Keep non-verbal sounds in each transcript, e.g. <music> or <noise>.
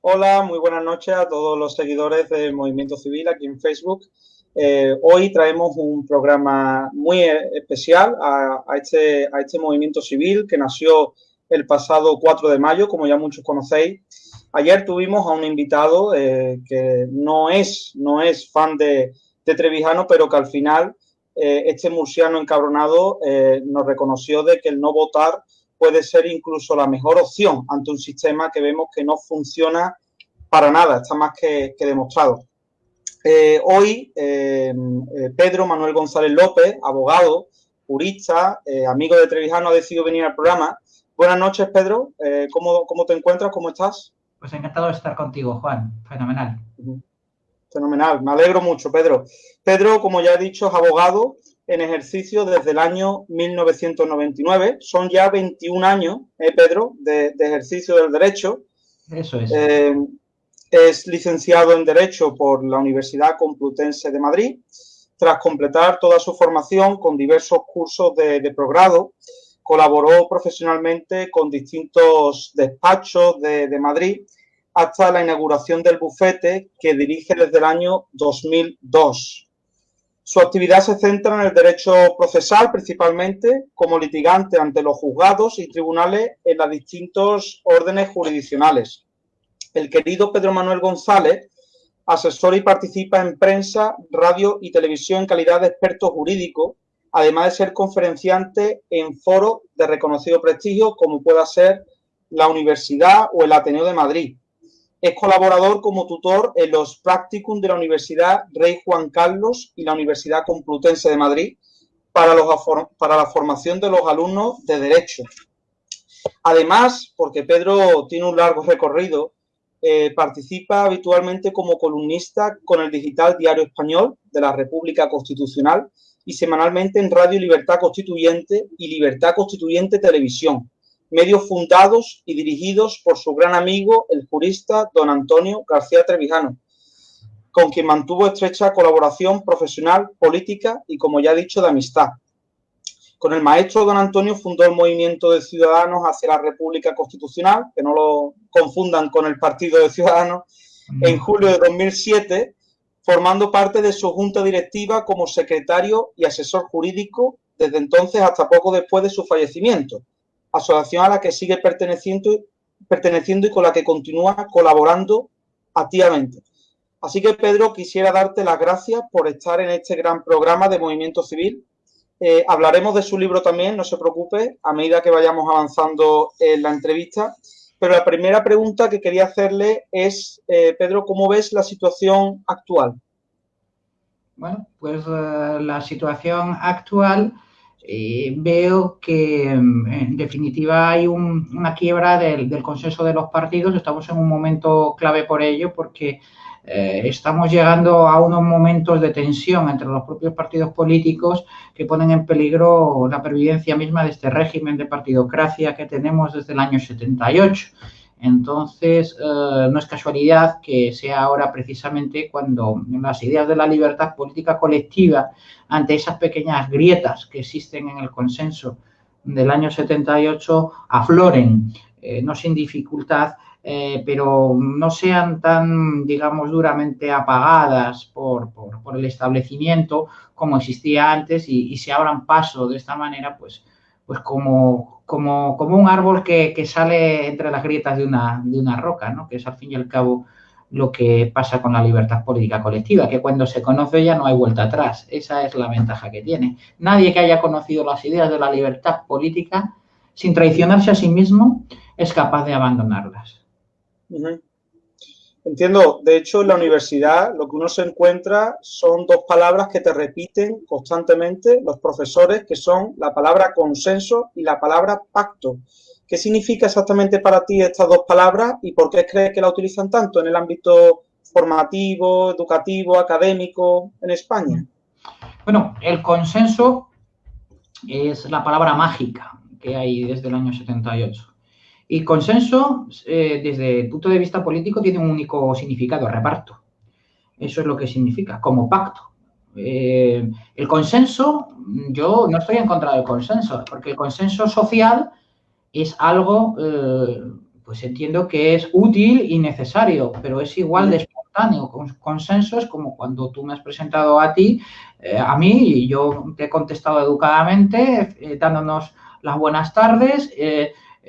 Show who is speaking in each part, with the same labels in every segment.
Speaker 1: Hola, muy buenas noches a todos los seguidores del Movimiento Civil aquí en Facebook. Eh, hoy traemos un programa muy especial a, este, a este movimiento civil que nació el pasado 4 de mayo, como ya muchos conocéis. Ayer tuvimos a un invitado eh, que no es, no es fan de, de Trevijano, pero que al final eh, este murciano encabronado nos reconoció de que el no votar puede ser incluso la mejor opción ante un sistema que vemos que no funciona para nada, está más que, demostrado. Eh, hoy, Pedro Manuel González López, abogado, jurista, amigo de Trevijano, ha decidido venir al programa. Buenas noches, Pedro. ¿cómo, ¿cómo, te encuentras? ¿Cómo estás?
Speaker 2: Pues encantado de estar contigo, Juan. Fenomenal.
Speaker 1: Fenomenal, me alegro mucho, Pedro. Pedro, como ya he dicho, es abogado en ejercicio desde el año 1999. Son ya 21 años, ¿eh, Pedro, de, ejercicio del derecho.
Speaker 2: Eso es.
Speaker 1: Eh, es licenciado en Derecho por la Universidad Complutense de Madrid. Tras completar toda su formación con diversos cursos de, de progrado, colaboró profesionalmente con distintos despachos de, de Madrid hasta la inauguración del bufete que dirige desde el año 2002. Su actividad se centra en el derecho procesal principalmente como litigante ante los juzgados y tribunales en las distintos órdenes jurisdiccionales. El querido Pedro Manuel González asesora y participa en prensa, radio y televisión en calidad de experto jurídico, además de ser conferenciante en foros de reconocido prestigio como pueda ser la Universidad o el Ateneo de Madrid, es colaborador como tutor en los practicum de la Universidad Rey Juan Carlos y la Universidad Complutense de Madrid para, la formación de los alumnos de Derecho. Además, porque Pedro tiene un largo recorrido, eh, participa habitualmente como columnista con el digital Diario Español de la República Constitucional y semanalmente en Radio Libertad Constituyente y Libertad Constituyente Televisión, medios fundados y dirigidos por su gran amigo, el jurista don Antonio García Trevijano, con quien mantuvo estrecha colaboración profesional, política y, como ya he dicho, de amistad. Con el maestro don Antonio fundó el Movimiento de Ciudadanos hacia la República Constitucional, que no lo confundan con el Partido de Ciudadanos, en julio de 2007, formando parte de su junta directiva como secretario y asesor jurídico desde entonces hasta poco después de su fallecimiento asociación a la que sigue perteneciendo, y con la que continúa colaborando activamente. Así que, Pedro, quisiera darte las gracias por estar en este gran programa de Movimiento Civil. Eh, hablaremos de su libro también, no se preocupe, a medida que vayamos avanzando en la entrevista. Pero la primera pregunta que quería hacerle es, eh, Pedro, ¿cómo ves la situación actual?
Speaker 2: Bueno, pues eh, la situación actual eh, veo que mm, en definitiva hay una quiebra del, consenso de los partidos. Estamos en un momento clave por ello porque eh, estamos llegando a unos momentos de tensión entre los propios partidos políticos que ponen en peligro la pervivencia misma de este régimen de partidocracia que tenemos desde el año 78. Entonces, eh, no es casualidad que sea ahora precisamente cuando las ideas de la libertad política colectiva, ante esas pequeñas grietas que existen en el consenso del año 78, afloren, eh, no sin dificultad, eh, pero no sean tan, digamos, duramente apagadas por, el establecimiento como existía antes y, y se abran paso de esta manera, pues, pues como, como, como un árbol que, que, sale entre las grietas de una, de una roca, ¿no? que es al fin y al cabo lo que pasa con la libertad política colectiva, que cuando se conoce ya no hay vuelta atrás. Esa es la ventaja que tiene. Nadie que haya conocido las ideas de la libertad política, sin traicionarse a sí mismo, es capaz de abandonarlas.
Speaker 1: Entiendo, de hecho en la universidad lo que uno se encuentra son dos palabras que te repiten constantemente los profesores, que son la palabra consenso y la palabra pacto. ¿Qué significa exactamente para ti estas dos palabras y por qué crees que la utilizan tanto en el ámbito formativo, educativo, académico en España?
Speaker 2: Bueno, el consenso es la palabra mágica que hay desde el año 78. Y consenso, eh, desde el punto de vista político, tiene un único significado, reparto. Eso es lo que significa, como pacto. Eh, el consenso, yo no estoy en contra del consenso, porque el consenso social es algo, eh, pues entiendo que es útil y necesario, pero es igual de espontáneo. Consenso es como cuando tú me has presentado a ti, a mí, y yo te he contestado educadamente, dándonos las buenas tardes,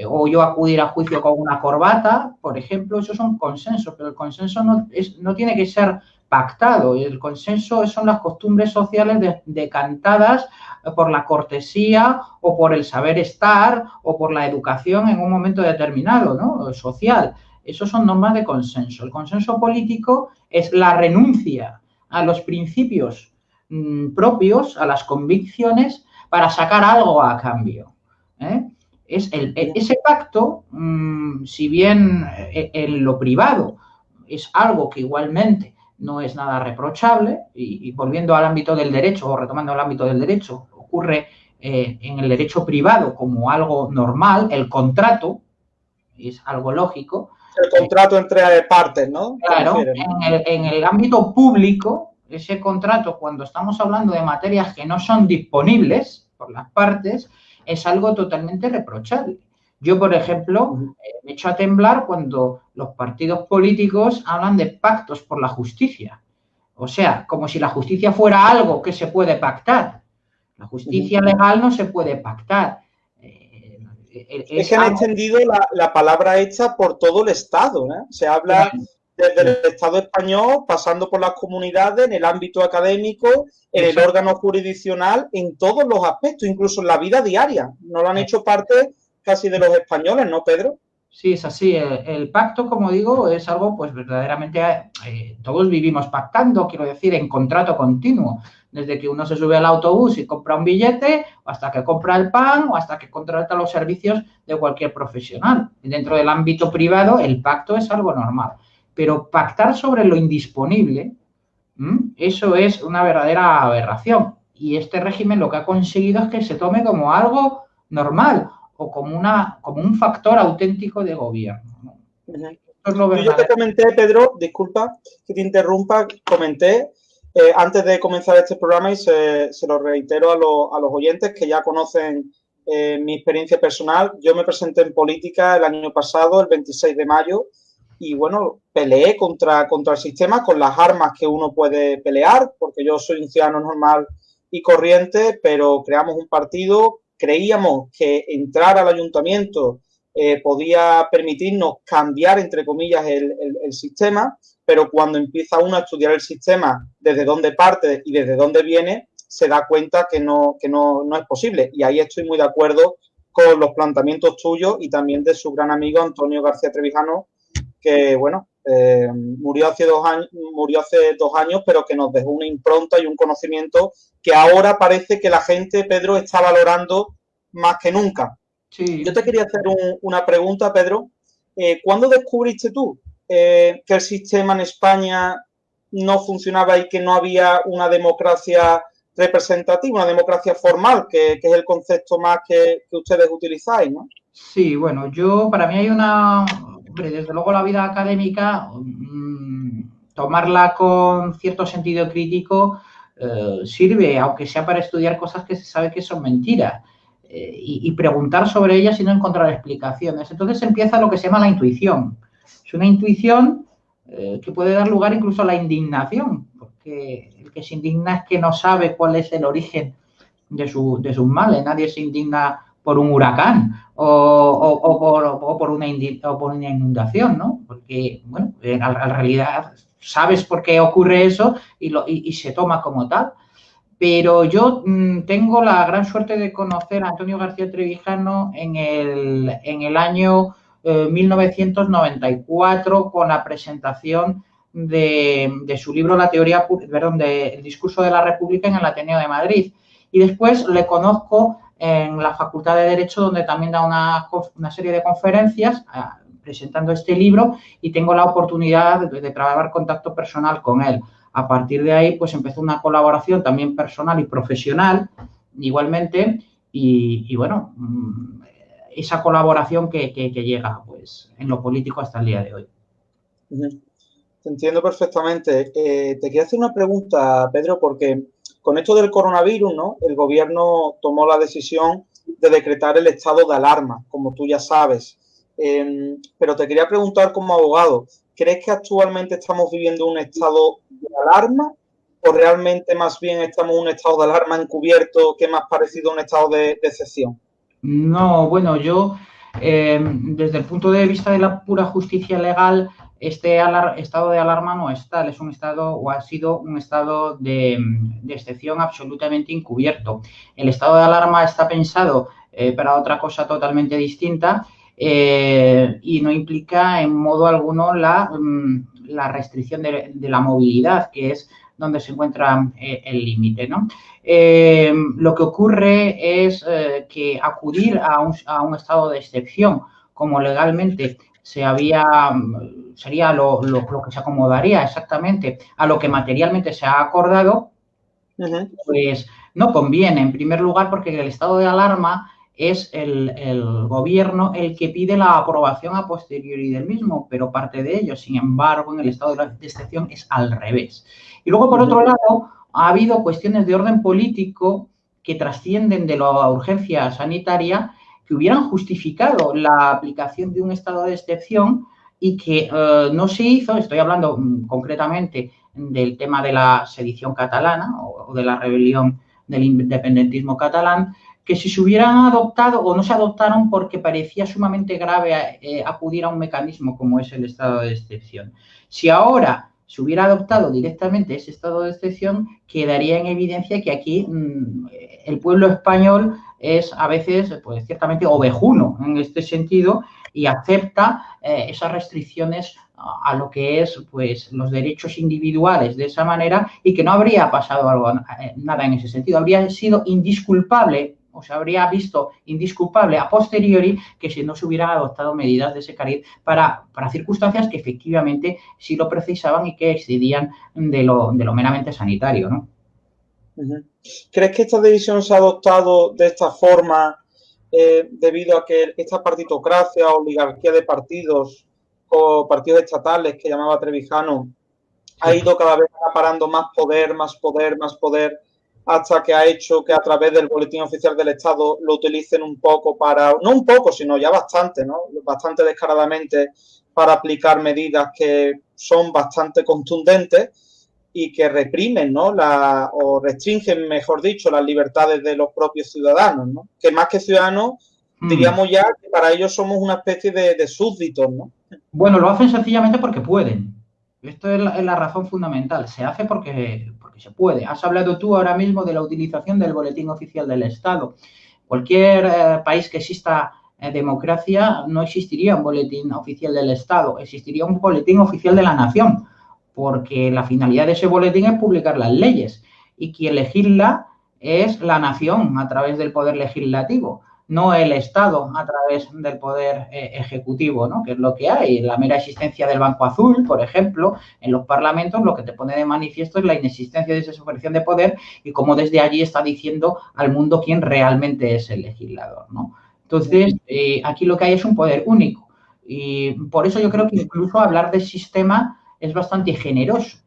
Speaker 2: o yo acudir a juicio con una corbata, por ejemplo, esos son consensos, pero el consenso no, tiene que ser pactado. El consenso son las costumbres sociales decantadas por la cortesía o por el saber estar o por la educación en un momento determinado, ¿no? Social. Esos son normas de consenso. El consenso político es la renuncia a los principios mm, propios, a las convicciones, para sacar algo a cambio. ¿eh? Es el, e, ese pacto, mm, si bien eh, en lo privado es algo que igualmente no es nada reprochable, y, volviendo al ámbito del derecho o retomando el ámbito del derecho, ocurre eh, en el derecho privado como algo normal, el contrato es algo lógico.
Speaker 1: El contrato entre partes, ¿no?
Speaker 2: Claro, en el, ámbito público, ese contrato, cuando estamos hablando de materias que no son disponibles por las partes, es algo totalmente reprochable. Yo, por ejemplo, eh, me echo a temblar cuando los partidos políticos hablan de pactos por la justicia. O sea, como si la justicia fuera algo que se puede pactar. La justicia legal no se puede pactar.
Speaker 1: Eh, es, que han extendido la, palabra hecha por todo el Estado. Se habla desde el Estado español, pasando por las comunidades, en el ámbito académico, en el órgano jurisdiccional, en todos los aspectos, incluso en la vida diaria. No lo han hecho parte casi de los españoles, ¿no, Pedro?
Speaker 2: Sí, es así. El, pacto, como digo, es algo, pues verdaderamente, eh, todos vivimos pactando, quiero decir, en contrato continuo. Desde que uno se sube al autobús y compra un billete, hasta que compra el pan, o hasta que contrata los servicios de cualquier profesional. Dentro del ámbito privado, el pacto es algo normal. Pero pactar sobre lo indisponible, eso es una verdadera aberración. Y este régimen lo que ha conseguido es que se tome como algo normal o como, una, como un factor auténtico de gobierno.
Speaker 1: Yo te comenté, Pedro, disculpa que te interrumpa, comenté eh, antes de comenzar este programa y se, lo reitero a, los oyentes que ya conocen eh, mi experiencia personal. Yo me presenté en política el año pasado, el 26 de mayo, y bueno, peleé contra, contra el sistema con las armas que uno puede pelear, porque yo soy un ciudadano normal y corriente, pero creamos un partido creíamos que entrar al ayuntamiento eh, podía permitirnos cambiar, entre comillas, el, sistema, pero cuando empieza uno a estudiar el sistema desde dónde parte y desde dónde viene, se da cuenta que no, que no, es posible. Y ahí estoy muy de acuerdo con los planteamientos tuyos y también de su gran amigo Antonio García Trevijano, que, bueno, eh, murió, hace dos años, murió hace dos años, pero que nos dejó una impronta y un conocimiento que ahora parece que la gente, Pedro, está valorando más que nunca. Yo te quería hacer una pregunta, Pedro. Eh, ¿Cuándo descubriste tú eh, que el sistema en España no funcionaba y que no había una democracia representativa, una democracia formal, que, es el concepto más que, ustedes utilizáis, ¿no?
Speaker 2: Sí, bueno, yo, para mí hay una, desde luego la vida académica, mm, tomarla con cierto sentido crítico eh, sirve, aunque sea para estudiar cosas que se sabe que son mentiras. Eh, y, preguntar sobre ellas y no encontrar explicaciones. Entonces empieza lo que se llama la intuición. Es una intuición eh, que puede dar lugar incluso a la indignación, porque el que se indigna es que no sabe cuál es el origen de, su, de sus males. Nadie se indigna por un huracán o, por, una por, una inundación, ¿no? Porque, bueno, en, realidad sabes por qué ocurre eso y, lo, y se toma como tal. Pero yo mm, tengo la gran suerte de conocer a Antonio García Trevijano en el, en el año 1994 eh, con la presentación de, su libro La teoría, perdón, del discurso de la República en el Ateneo de Madrid. Y después le conozco en la Facultad de Derecho, donde también da una, una serie de conferencias ah, presentando este libro y tengo la oportunidad de, de trabajar contacto personal con él. A partir de ahí, pues empezó una colaboración también personal y profesional, igualmente, y, bueno, mm, esa colaboración que, llega, pues, en lo político hasta el día de hoy.
Speaker 1: Te entiendo perfectamente. Eh, te quiero hacer una pregunta, Pedro, porque con esto del coronavirus, ¿no? El gobierno tomó la decisión de decretar el estado de alarma, como tú ya sabes. Em, pero te quería preguntar como abogado, ¿crees que actualmente estamos viviendo un estado de alarma o realmente más bien estamos en un estado de alarma encubierto que más parecido a un estado de, excepción?
Speaker 2: No, bueno, yo em, desde el punto de vista de la pura justicia legal, este estado de alarma no es tal, es un estado o ha sido un estado de, excepción absolutamente encubierto. El estado de alarma está pensado eh, para otra cosa totalmente distinta eh, y no implica en modo alguno la, mm, restricción de, la movilidad, que es donde se encuentra eh, el límite. ¿no? lo que ocurre es que acudir a un, a un estado de excepción como legalmente se había, sería lo, que se acomodaría exactamente a lo que materialmente se ha acordado, pues no conviene, en primer lugar, porque el estado de alarma es el, gobierno el que pide la aprobación a posteriori del mismo, pero parte de ello, sin embargo, en el estado de excepción es al revés. Y luego, por otro lado, ha habido cuestiones de orden político que trascienden de la urgencia sanitaria que hubieran justificado la aplicación de un estado de excepción y que eh, no se hizo, estoy hablando mm, concretamente del tema de la sedición catalana o, de la rebelión del independentismo catalán, que si se hubieran adoptado o no se adoptaron porque parecía sumamente grave eh, acudir a un mecanismo como es el estado de excepción. Si ahora se hubiera adoptado directamente ese estado de excepción, quedaría en evidencia que aquí mm, el pueblo español es a veces, pues ciertamente ovejuno en este sentido y acepta eh, esas restricciones a lo que es pues los derechos individuales de esa manera y que no habría pasado algo, eh, nada en ese sentido, habría sido indisculpable o se habría visto indisculpable a posteriori que si no se hubieran adoptado medidas de ese cariz para, para circunstancias que efectivamente sí lo precisaban y que excedían de lo, de lo meramente sanitario, ¿no?
Speaker 1: ¿Crees que esta división se ha adoptado de esta forma eh, debido a que esta partitocracia, oligarquía de partidos o partidos estatales que llamaba Trevijano, ha ido cada vez acaparando más poder, más poder, más poder, hasta que ha hecho que a través del boletín oficial del Estado lo utilicen un poco para, no un poco, sino ya bastante, ¿no? Bastante descaradamente para aplicar medidas que son bastante contundentes y que reprimen, ¿no? La, o restringen, mejor dicho, las libertades de los propios ciudadanos, ¿no? Que más que ciudadanos, mm. diríamos ya que para ellos somos una especie de, súbditos, ¿no?
Speaker 2: Bueno, lo hacen sencillamente porque pueden. Esto es la, razón fundamental. Se hace porque, porque se puede. Has hablado tú ahora mismo de la utilización del boletín oficial del Estado. Cualquier eh, país que exista eh, democracia no existiría un boletín oficial del Estado, existiría un boletín oficial de la nación porque la finalidad de ese boletín es publicar las leyes y quien legisla es la nación a través del poder legislativo, no el Estado a través del poder eh, ejecutivo, ¿no? que es lo que hay. La mera existencia del Banco Azul, por ejemplo, en los parlamentos lo que te pone de manifiesto es la inexistencia de esa superficie de poder y cómo desde allí está diciendo al mundo quién realmente es el legislador. ¿no? Entonces, eh, aquí lo que hay es un poder único. Y por eso yo creo que incluso hablar de sistema es bastante generoso.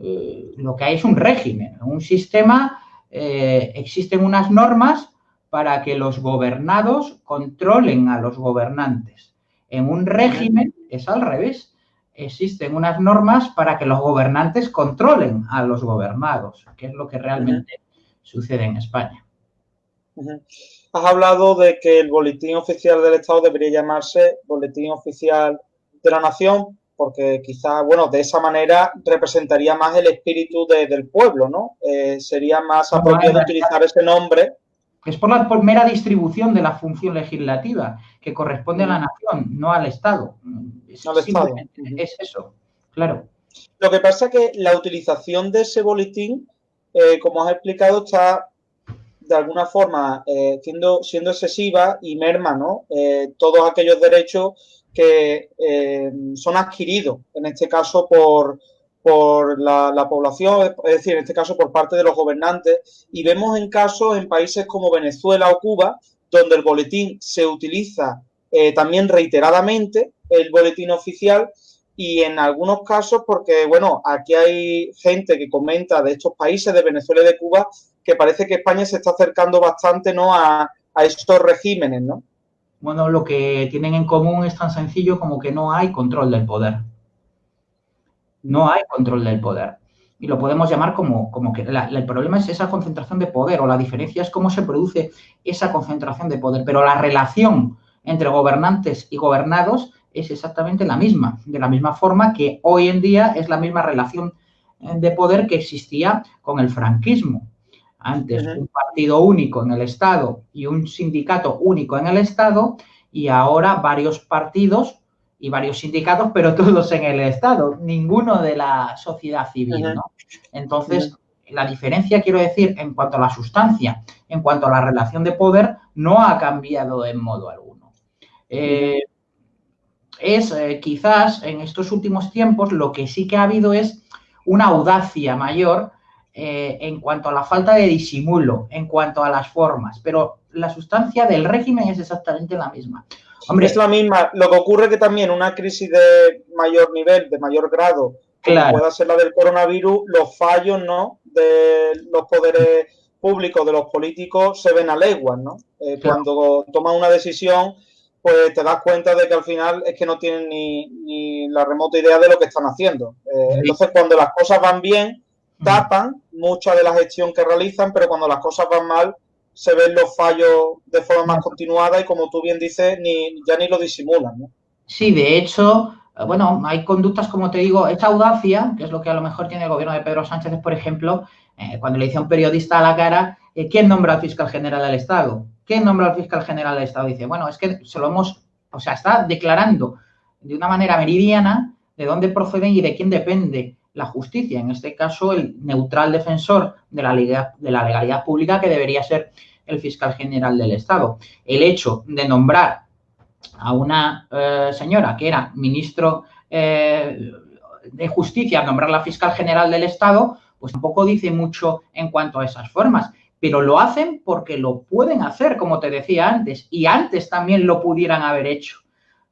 Speaker 2: Eh, lo que hay es un régimen, un sistema, eh, existen unas normas para que los gobernados controlen a los gobernantes. En un régimen es al revés. Existen unas normas para que los gobernantes controlen a los gobernados, que es lo que realmente sucede en España.
Speaker 1: Has hablado de que el boletín oficial del Estado debería llamarse Boletín Oficial de la Nación porque quizá, bueno, de esa manera representaría más el espíritu del pueblo, ¿no? Eh, sería más apropiado utilizar ese nombre.
Speaker 2: Es por la mera distribución de la función legislativa, que corresponde a la nación, no al Estado. Es, al Estado. es eso, claro.
Speaker 1: Lo que pasa es que la utilización de ese boletín, eh, como has explicado, está de alguna forma eh, siendo, siendo excesiva y merma, ¿no? todos aquellos derechos que eh, son adquiridos, en este caso por, por la, población, es decir, en este caso por parte de los gobernantes, y vemos en casos en países como Venezuela o Cuba, donde el boletín se utiliza eh, también reiteradamente, el boletín oficial, y en algunos casos, porque, bueno, aquí hay gente que comenta de estos países, de Venezuela y de Cuba, que parece que España se está acercando bastante, ¿no?, a, a estos regímenes, ¿no?
Speaker 2: Bueno, lo que tienen en común es tan sencillo como que no hay control del poder. No hay control del poder. Y lo podemos llamar como, como que el problema es esa concentración de poder o la diferencia es cómo se produce esa concentración de poder. Pero la relación entre gobernantes y gobernados es exactamente la misma, de la misma forma que hoy en día es la misma relación eh, de poder que existía con el franquismo. Antes un partido único en el Estado y un sindicato único en el Estado y ahora varios partidos y varios sindicatos, pero <laughs> todos en el Estado, ninguno de la sociedad civil, ¿no? Entonces, la diferencia, quiero decir, en cuanto a la sustancia, en cuanto a la relación de poder, no ha cambiado en modo alguno. Eh, es eh, quizás en estos últimos tiempos lo que sí que ha habido es una audacia mayor eh, en cuanto a la falta de disimulo, en cuanto a las formas, pero la sustancia del régimen es exactamente la misma.
Speaker 1: Hombre, es la misma. Lo que ocurre que también una crisis de mayor nivel, de mayor grado, como pueda ser la del coronavirus, los fallos ¿no? de los poderes públicos, de los políticos, se ven a leguas, ¿no? Eh, cuando toman una decisión, pues te das cuenta de que al final es que no tienen ni, la remota idea de lo que están haciendo. Eh, entonces, cuando las cosas van bien, tapan mucha de la gestión que realizan, pero cuando las cosas van mal, se ven los fallos de forma más continuada y como tú bien dices, ni, ya ni lo disimulan. ¿no?
Speaker 2: Sí, de hecho, eh, bueno, hay conductas, como te digo, esta audacia, que es lo que a lo mejor tiene el gobierno de Pedro Sánchez, por ejemplo, eh, cuando le dice a un periodista a la cara, eh, ¿quién nombra al fiscal general del Estado? ¿Quién nombra al fiscal general del Estado? Dice, bueno, es que se lo hemos, o sea, está declarando de una manera meridiana de dónde proceden y de quién depende la justicia, en este caso el neutral defensor de la, de la legalidad pública que debería ser el fiscal general del Estado. El hecho de nombrar a una eh, señora que era ministro eh, de Justicia, nombrarla fiscal general del Estado, pues tampoco dice mucho en cuanto a esas formas. Pero lo hacen porque lo pueden hacer, como te decía antes, y antes también lo pudieran haber hecho.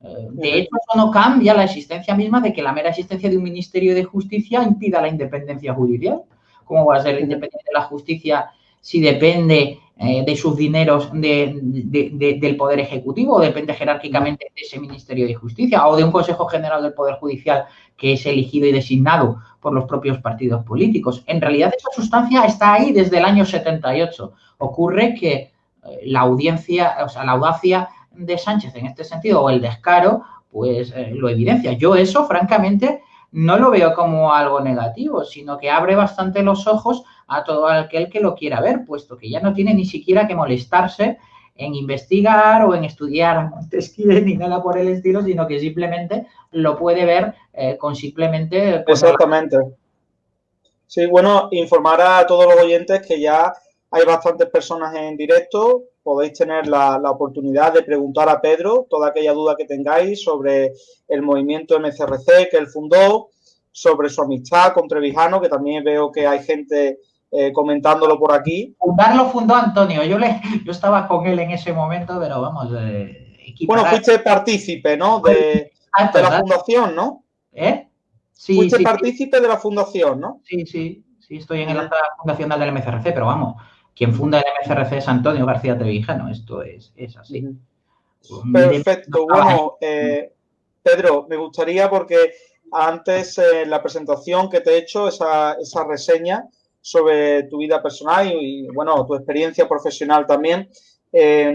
Speaker 2: Eh, de hecho, eso no cambia la existencia misma de que la mera existencia de un Ministerio de Justicia impida la independencia judicial. ¿Cómo va a ser independiente la justicia si depende eh, de sus dineros del Poder Ejecutivo o depende jerárquicamente de ese Ministerio de Justicia o de un Consejo General del Poder Judicial que es elegido y designado por los propios partidos políticos? En realidad, esa sustancia está ahí desde el año 78. Ocurre que eh, la audiencia, o sea, la audacia de Sánchez en este sentido, o el descaro, pues eh, lo evidencia. Yo eso, francamente, no lo veo como algo negativo, sino que abre bastante los ojos a todo aquel que lo quiera ver, puesto que ya no tiene ni siquiera que molestarse en investigar o en estudiar a Montesquieu ni nada por el estilo, sino que simplemente lo puede ver eh, con simplemente...
Speaker 1: Exactamente. Sí, bueno, informar a todos los oyentes que ya hay bastantes personas en directo, podéis tener la, oportunidad de preguntar a Pedro toda aquella duda que tengáis sobre el movimiento MCRC que él fundó, sobre su amistad con Trevijano, que también veo que hay gente eh, comentándolo por aquí.
Speaker 2: Fundarlo fundó Antonio, yo, le, yo estaba con él en ese momento, pero vamos,
Speaker 1: eh, Bueno, fuiste partícipe, ¿no? De, ah, la fundación, ¿no?
Speaker 2: ¿Eh?
Speaker 1: Sí, fuiste partícipe de la fundación, ¿no?
Speaker 2: Sí, sí, sí, estoy en la fundación del MCRC, pero vamos, quien funda el MCRC es Antonio García Trevijano, esto es, es así.
Speaker 1: Perfecto, bueno, eh, Pedro, me gustaría porque antes en eh, la presentación que te he hecho, esa, esa reseña sobre tu vida personal y, bueno, tu experiencia profesional también, eh,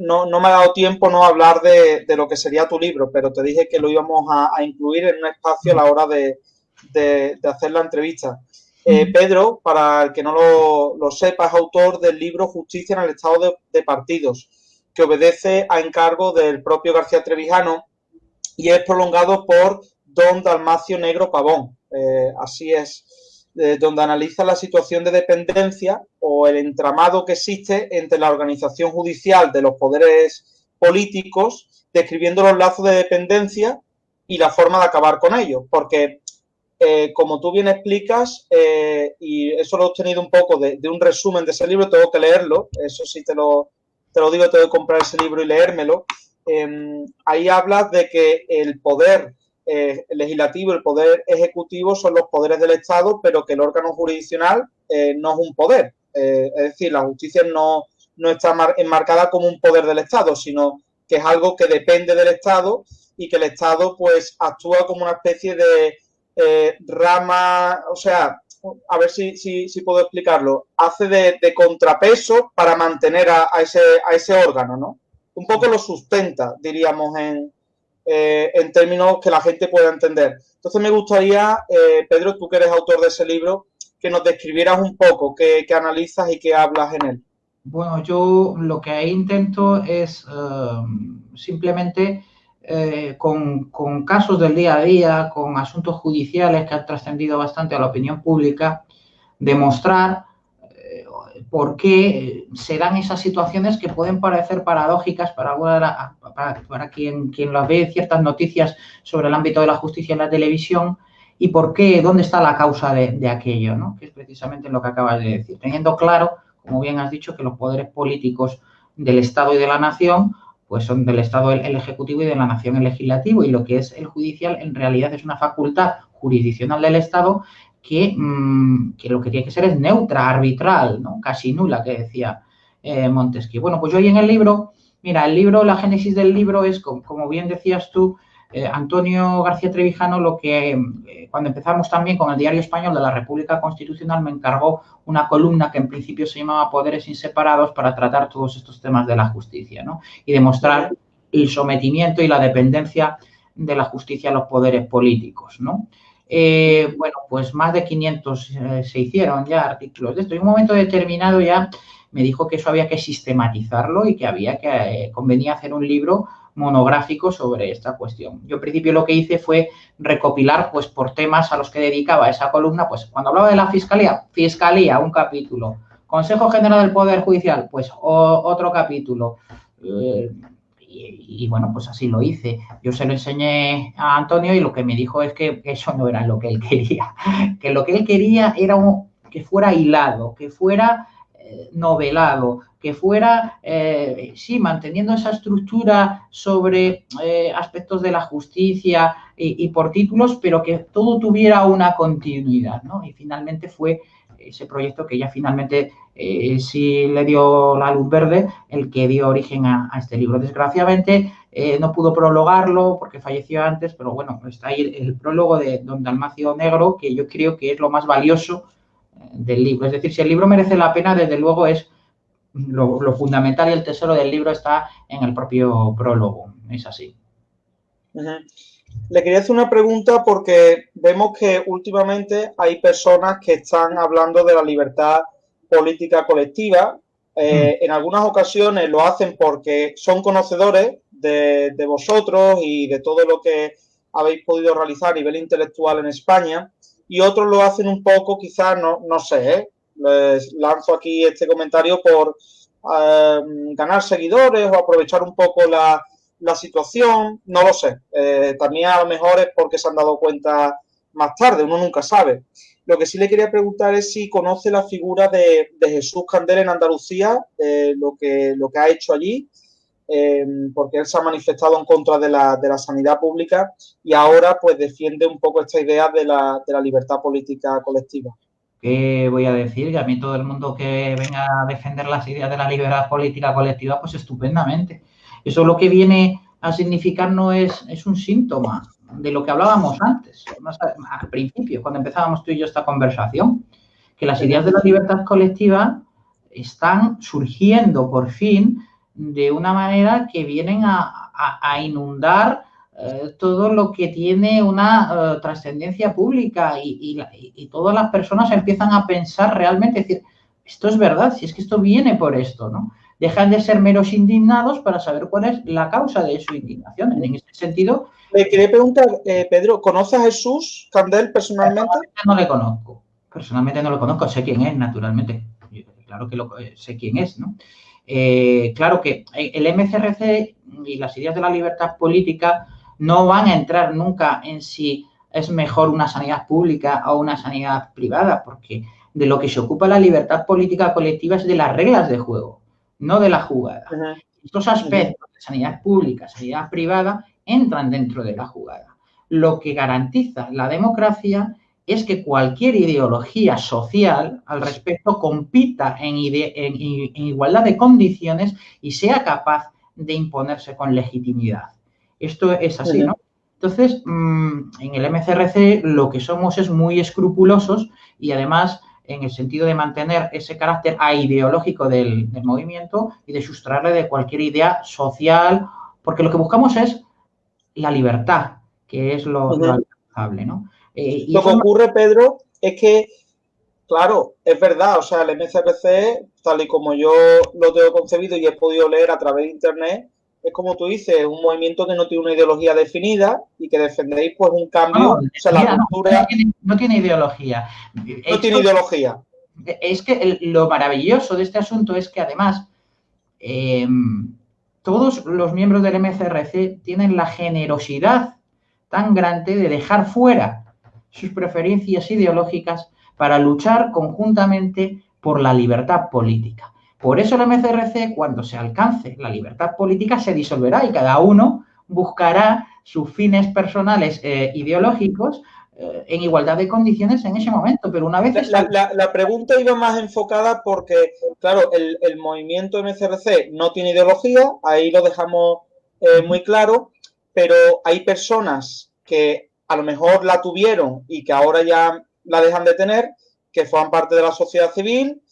Speaker 1: no, no, me ha dado tiempo no hablar de, de, lo que sería tu libro, pero te dije que lo íbamos a, incluir en un espacio a la hora de, de hacer la entrevista. Eh, Pedro, para el que no lo, sepa, es autor del libro Justicia en el Estado de, Partidos, que obedece a encargo del propio García Trevijano y es prolongado por don Dalmacio Negro Pavón. Eh, así es, donde analiza la situación de dependencia o el entramado que existe entre la organización judicial de los poderes políticos, describiendo los lazos de dependencia y la forma de acabar con ellos. Porque eh, como tú bien explicas, eh, y eso lo he obtenido un poco de, un resumen de ese libro, tengo que leerlo, eso sí te lo, te lo digo, tengo que comprar ese libro y leérmelo. Em, ahí hablas de que el poder eh, legislativo el poder ejecutivo son los poderes del Estado, pero que el órgano jurisdiccional no es un poder. es decir, la justicia no, no está enmarcada como un poder del Estado, sino que es algo que depende del Estado y que el Estado pues actúa como una especie de eh, rama, o sea, a ver si, si, puedo explicarlo, hace de, contrapeso para mantener a, ese, a ese órgano, ¿no? Un poco lo sustenta, diríamos, en, eh, en términos que la gente pueda entender. Entonces me gustaría, eh, Pedro, tú que eres autor de ese libro, que nos describieras un poco qué, analizas y qué hablas en él.
Speaker 2: Bueno, yo lo que intento es simplemente eh, con, casos del día a día, con asuntos judiciales que han trascendido bastante a la opinión pública, demostrar eh, por qué se dan esas situaciones que pueden parecer paradójicas para, para, quien, quien las ve ciertas noticias sobre el ámbito de la justicia en la televisión y por qué, dónde está la causa de, de aquello, ¿no? que es precisamente lo que acabas de decir, teniendo claro, como bien has dicho, que los poderes políticos del Estado y de la nación pues son del Estado el, Ejecutivo y de la Nación el Legislativo, y lo que es el judicial en realidad es una facultad jurisdiccional del Estado que, mm, lo que tiene que ser es neutra, arbitral, ¿no? casi nula, que decía eh, Montesquieu. Bueno, pues yo hoy en el libro, mira, el libro, la génesis del libro es, como bien decías tú, eh, Antonio García Trevijano, lo que eh, cuando empezamos también con el Diario Español de la República Constitucional, me encargó una columna que en principio se llamaba Poderes Inseparados para tratar todos estos temas de la justicia, ¿no? Y demostrar el sometimiento y la dependencia de la justicia a los poderes políticos, ¿no? Eh, bueno, pues más de 500 se hicieron ya artículos de esto. Y en un momento determinado ya me dijo que eso había que sistematizarlo y que había que convenía hacer un libro monográfico sobre esta cuestión. Yo, al principio, lo que hice fue recopilar, pues, por temas a los que dedicaba esa columna, pues, cuando hablaba de la Fiscalía, Fiscalía, un capítulo. Consejo General del Poder Judicial, pues, otro capítulo. Eh, y, bueno, pues así lo hice. Yo se lo enseñé a Antonio y lo que me dijo es que, eso no era lo que él <laughs> quería. Que lo que él quería era que fuera hilado, que fuera novelado, que fuera, eh, sí, manteniendo esa estructura sobre eh, aspectos de la justicia y, por títulos, pero que todo tuviera una continuidad, ¿no? Y finalmente fue ese proyecto que ya finalmente sí le dio la luz verde, el que dio origen a, este libro. Desgraciadamente no pudo prologarlo porque falleció antes, pero bueno, está ahí el, el prólogo de Don Dalmacio Negro, que yo creo que es lo más valioso del libro. Es decir, si el libro merece la pena, desde luego es lo, fundamental y el tesoro del libro está en el propio prólogo. Es así.
Speaker 1: Le quería hacer una pregunta porque vemos que últimamente hay personas que están hablando de la libertad política colectiva. Eh, mm. En algunas ocasiones lo hacen porque son conocedores de, de, vosotros y de todo lo que habéis podido realizar a nivel intelectual en España y otros lo hacen un poco, quizás, no, no sé, ¿eh? les lanzo aquí este comentario por em, ganar seguidores o aprovechar un poco la, situación, no lo sé. Eh, también a lo mejor es porque se han dado cuenta más tarde, uno nunca sabe. Lo que sí le quería preguntar es si conoce la figura de, Jesús Candel en Andalucía, lo, que, lo que ha hecho allí, Em, porque él se ha manifestado en contra de la, de la, sanidad pública y ahora pues defiende un poco esta idea de la, de la libertad política colectiva.
Speaker 2: ¿Qué voy a decir? Que a mí todo el mundo que venga a defender las ideas de la libertad política colectiva, pues estupendamente. Eso lo que viene a significar no es, es un síntoma de lo que hablábamos antes, al principio, cuando empezábamos tú y yo esta conversación, que las ideas de la libertad colectiva están surgiendo por fin de una manera que vienen a, inundar eh, todo lo que tiene una eh, trascendencia pública y, todas las personas empiezan a pensar realmente, decir, esto es verdad, si es que esto viene por esto, ¿no? Dejan de ser meros indignados para saber cuál es la causa de su indignación. En este sentido...
Speaker 1: Le quería preguntar, eh, Pedro, ¿conoce a Jesús Candel personalmente?
Speaker 2: No le conozco, personalmente no lo conozco, sé quién es, naturalmente. Claro que lo, sé quién es, ¿no? Eh, claro que el MCRC y las ideas de la libertad política no van a entrar nunca en si es mejor una sanidad pública o una sanidad privada, porque de lo que se ocupa la libertad política colectiva es de las reglas de juego, no de la jugada. Estos aspectos de sanidad pública, sanidad privada, entran dentro de la jugada. Lo que garantiza la democracia es que cualquier ideología social al respecto compita en, igualdad de condiciones y sea capaz de imponerse con legitimidad. Esto es así, ¿no? Entonces, mm, en el MCRC lo que somos es muy escrupulosos y además en el sentido de mantener ese carácter ideológico del, movimiento y de sustraerle de cualquier idea social, porque lo que buscamos es la libertad, que es lo, alcanzable, ¿no?
Speaker 1: Eh, lo que ocurre, Pedro, es que, claro, es verdad, o sea, el MCRC, tal y como yo lo tengo concebido y he podido leer a través de Internet, es como tú dices, un movimiento que no tiene una ideología definida y que defendéis pues un cambio, no, o sea, la cultura...
Speaker 2: No tiene, ideología.
Speaker 1: No tiene ideología.
Speaker 2: Es que lo maravilloso de este asunto es que además em, todos los miembros del MCRC tienen la generosidad tan grande de dejar fuera sus preferencias ideológicas para luchar conjuntamente por la libertad política. Por eso el MCRC, cuando se alcance la libertad política, se disolverá y cada uno buscará sus fines personales e ideológicos eh, en igualdad de condiciones en ese momento. Pero una vez...
Speaker 1: La, pregunta iba más enfocada porque, claro, el, movimiento MCRC no tiene ideología, ahí lo dejamos eh, muy claro, pero hay personas que a lo mejor la tuvieron y que ahora ya la dejan de tener, que forman parte de la sociedad civil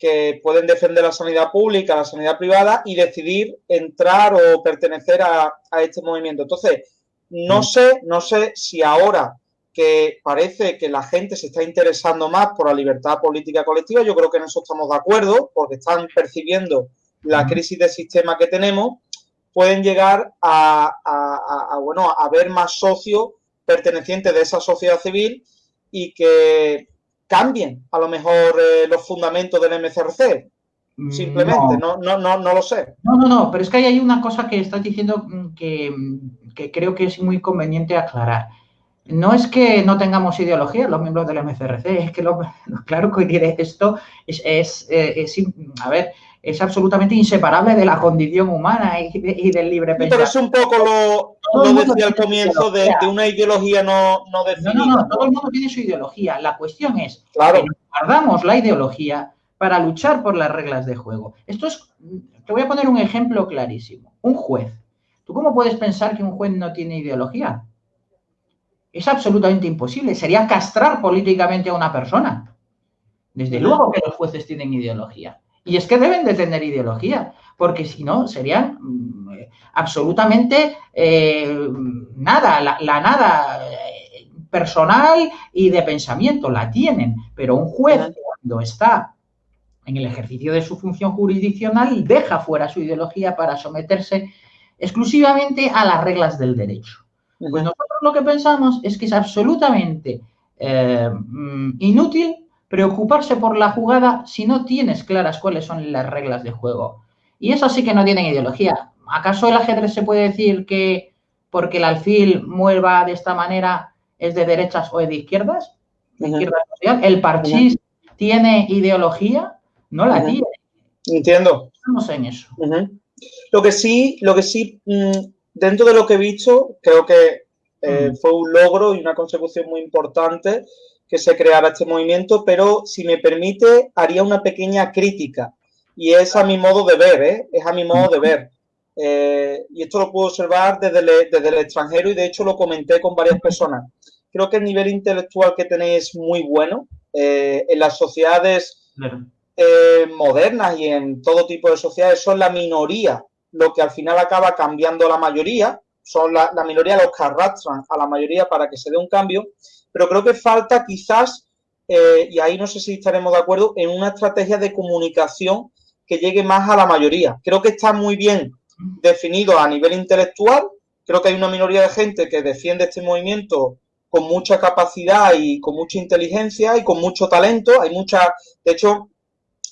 Speaker 1: que pueden defender la sanidad pública, la sanidad privada y decidir entrar o pertenecer a, este movimiento. Entonces, no mm. sé, no sé si ahora que parece que la gente se está interesando más por la libertad política colectiva, yo creo que en eso estamos de acuerdo, porque están percibiendo la mm. crisis de sistema que tenemos, pueden llegar a, a, bueno, a ver más socios pertenecientes de esa sociedad civil y que cambien a lo mejor eh, los fundamentos del MCRC. Mm, Simplemente, no. No, no, no, lo sé.
Speaker 2: No, no, no, pero es que hay una cosa que estás diciendo mm, mm, que, creo que es muy conveniente aclarar. No es que no tengamos ideología los miembros del MCRC, es que lo, <laughs> claro que diré esto es, es, eh, es, a ver, es absolutamente inseparable de la condición humana y, del libre pensamiento.
Speaker 1: Pero es un poco lo, decía al comienzo de, una ideología no, no definida.
Speaker 2: No, no, no, todo el mundo tiene su ideología. La cuestión es que guardamos la ideología para luchar por las reglas de juego. Esto es, te voy a poner un ejemplo clarísimo. Un juez. ¿Tú cómo puedes pensar que un juez no tiene ideología? Es absolutamente imposible. Sería castrar políticamente a una persona. Desde luego que los jueces tienen ideología. Y es que deben de tener ideología, porque si no, serían mm, absolutamente eh, nada, la, nada eh, personal y de pensamiento, la tienen, pero un juez cuando está en el ejercicio de su función jurisdiccional deja fuera su ideología para someterse exclusivamente a las reglas del derecho. Pues nosotros lo que pensamos es que es absolutamente eh, mm, inútil preocuparse por la jugada si no tienes claras cuáles son las reglas de juego. Y eso sí que no tienen ideología. ¿Acaso el ajedrez se puede decir que porque el alfil mueva de esta manera es de derechas o de izquierdas? ¿El parchís tiene ideología? No la tiene.
Speaker 1: Entiendo.
Speaker 2: Estamos en eso.
Speaker 1: Lo que sí, lo que sí, mm, dentro de lo que he visto, creo que eh, fue un logro y una consecución muy importante que se creara este movimiento, pero si me permite, haría una pequeña crítica. Y es a mi modo de ver, ¿eh? Es a mi modo de ver. Eh, y esto lo puedo observar desde, el extranjero y de hecho lo comenté con varias personas. Creo que el nivel intelectual que tenéis es muy bueno. Eh, en las sociedades eh, modernas y en todo tipo de sociedades son la minoría lo que al final acaba cambiando la mayoría. Son la, la minoría los que arrastran a la mayoría para que se dé un cambio pero creo que falta quizás, eh, y ahí no sé si estaremos de acuerdo, en una estrategia de comunicación que llegue más a la mayoría. Creo que está muy bien definido a nivel intelectual, creo que hay una minoría de gente que defiende este movimiento con mucha capacidad y con mucha inteligencia y con mucho talento. Hay mucha, de hecho,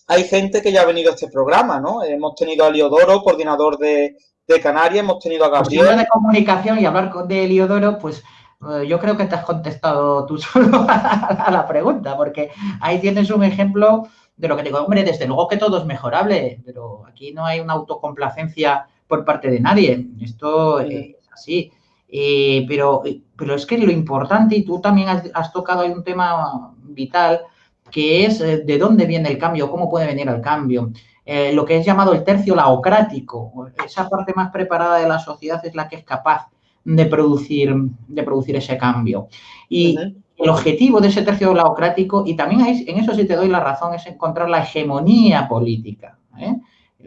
Speaker 1: hay gente que ya ha venido a este programa, ¿no? Hemos tenido a Liodoro, coordinador de, de Canarias, hemos tenido a pues Gabriel.
Speaker 2: de comunicación y hablar de Liodoro, pues eh, yo creo que te has contestado tú <laughs> solo a la pregunta, porque ahí tienes un ejemplo de lo que digo, hombre, desde luego que todo es mejorable, pero aquí no hay una autocomplacencia por parte de nadie. Esto es así. Eh, pero, pero es que lo importante, y tú también has, tocado ahí un tema vital, que es eh, de dónde viene el cambio, cómo puede venir el cambio. Eh, lo que es llamado el tercio laocrático, esa parte más preparada de la sociedad es la que es capaz de producir, de producir ese cambio. Y el objetivo de ese tercio laocrático, y también en eso sí te doy la razón, es encontrar la hegemonía política.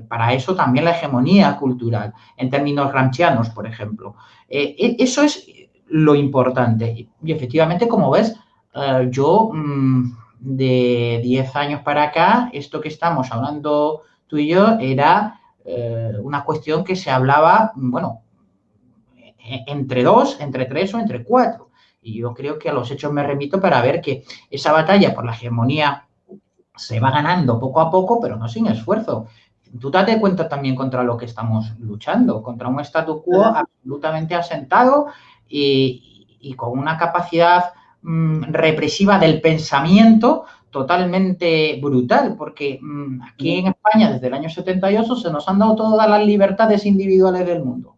Speaker 2: Para eso también la hegemonía cultural, en términos gramscianos, por ejemplo. Eh, e, eso es lo importante. Y efectivamente, como ves, eh, yo mm, de 10 años para acá, esto que estamos hablando tú y yo era eh, una cuestión que se hablaba, bueno, e, entre dos, entre tres o entre cuatro. Y yo creo que a los hechos me remito para ver que esa batalla por la hegemonía se va ganando poco a poco, pero no sin esfuerzo tú date cuenta también contra lo que estamos luchando, contra un statu quo absolutamente asentado y, con una capacidad mm, represiva del pensamiento totalmente brutal, porque mm, aquí en España desde el año 78 se nos han dado todas las libertades individuales del mundo,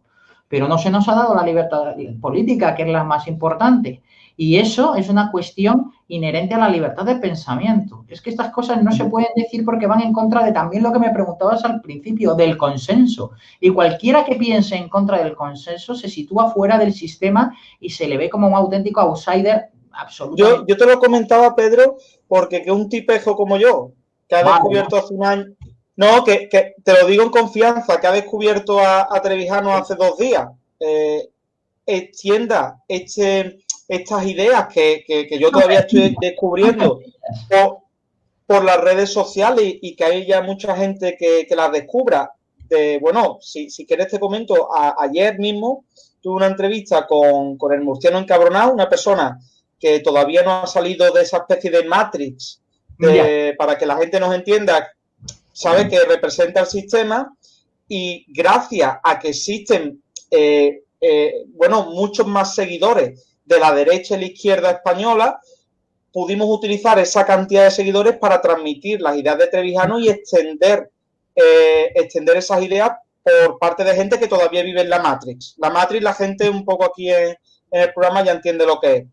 Speaker 2: pero no se nos ha dado la libertad política, que es la más importante. Y eso es una cuestión inherente a la libertad de pensamiento. Es que estas cosas no se pueden decir porque van en contra de también lo que me preguntabas al principio, del consenso. Y cualquiera que piense en contra del consenso se sitúa fuera del sistema y se le ve como un auténtico outsider absoluto.
Speaker 1: Yo, yo te lo comentaba, Pedro, porque que un tipejo como yo, que ha descubierto hace un año... No, que, te lo digo en confianza, que ha descubierto a, Trevijano hace dos días. Eh, extienda este estas ideas que, yo todavía estoy <laughs> descubriendo por, las redes sociales y, que hay ya mucha gente que, las descubra. De, bueno, si, si quieres te comento, ayer mismo tuve una entrevista con, el murciano encabronado, una persona que todavía no ha salido de esa especie de Matrix, para que la gente nos entienda, sabe que representa el sistema y gracias a que existen, eh, eh, bueno, muchos más seguidores de la derecha y la izquierda española, pudimos utilizar esa cantidad de seguidores para transmitir las ideas de Trevijano y extender, eh, extender esas ideas por parte de gente que todavía vive en la Matrix. La Matrix, la gente un poco aquí en, el programa ya entiende lo que es.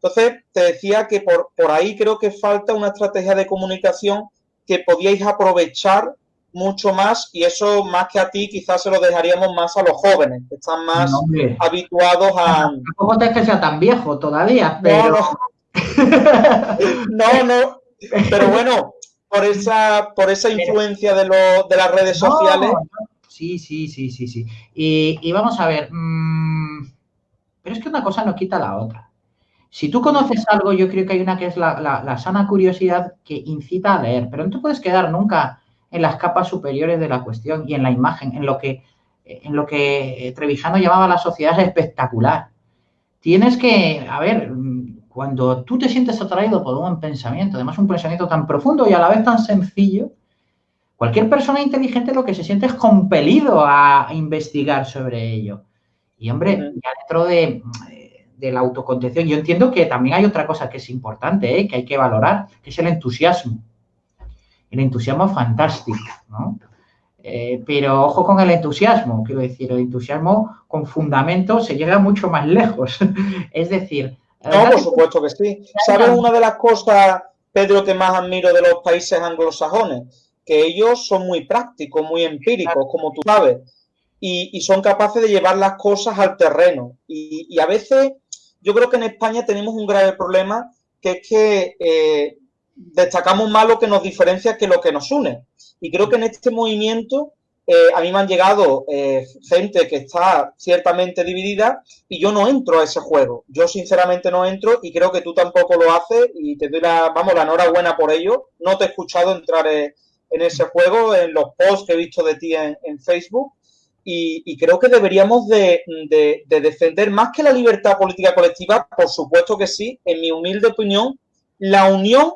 Speaker 1: Entonces, te decía que por, por ahí creo que falta una estrategia de comunicación que podíais aprovechar mucho más y eso más que a ti quizás se lo dejaríamos más a los jóvenes que están más habituados a...
Speaker 2: Tampoco te que sea tan viejo todavía, pero...
Speaker 1: No, no, pero bueno, por esa, por esa influencia de, lo, de las redes sociales...
Speaker 2: Sí, sí, sí, sí, sí. Y, vamos a ver, mm, pero es que una cosa no quita la otra. Si tú conoces algo, yo creo que hay una que es la, la sana curiosidad que incita a leer, pero no te puedes quedar nunca en las capas superiores de la cuestión y en la imagen, en lo que, en lo que Trevijano llamaba la sociedad espectacular. Tienes que, a ver, cuando tú te sientes atraído por un pensamiento, además un pensamiento tan profundo y a la vez tan sencillo, cualquier persona inteligente lo que se siente es compelido a investigar sobre ello. Y hombre, ya dentro de, de la autocontención, yo entiendo que también hay otra cosa que es importante, ¿eh? que hay que valorar, que es el entusiasmo el entusiasmo fantástico, ¿no? Eh, pero ojo con el entusiasmo, quiero decir, el entusiasmo con fundamento se llega mucho más lejos. <laughs> es decir...
Speaker 1: No, por supuesto que sí. ¿Sabes una de las cosas, Pedro, que más admiro de los países anglosajones? Que ellos son muy prácticos, muy empíricos, como tú sabes, y, son capaces de llevar las cosas al terreno. Y, a veces yo creo que en España tenemos un grave problema, que es que eh, destacamos más lo que nos diferencia que lo que nos une. Y creo que en este movimiento eh, a mí me han llegado eh, gente que está ciertamente dividida y yo no entro a ese juego. Yo sinceramente no entro y creo que tú tampoco lo haces y te doy la, vamos, la enhorabuena por ello. No te he escuchado entrar eh, en ese juego, en los posts que he visto de ti en, Facebook. Y, creo que deberíamos de, de defender más que la libertad política colectiva, por supuesto que sí, en mi humilde opinión, la unión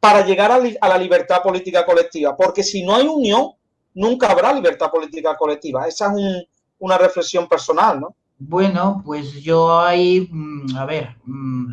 Speaker 1: para llegar a, la libertad política colectiva, porque si no hay unión, nunca habrá libertad política colectiva. Esa es una reflexión personal, ¿no?
Speaker 2: Bueno, pues yo hay, mm, a ver, mm,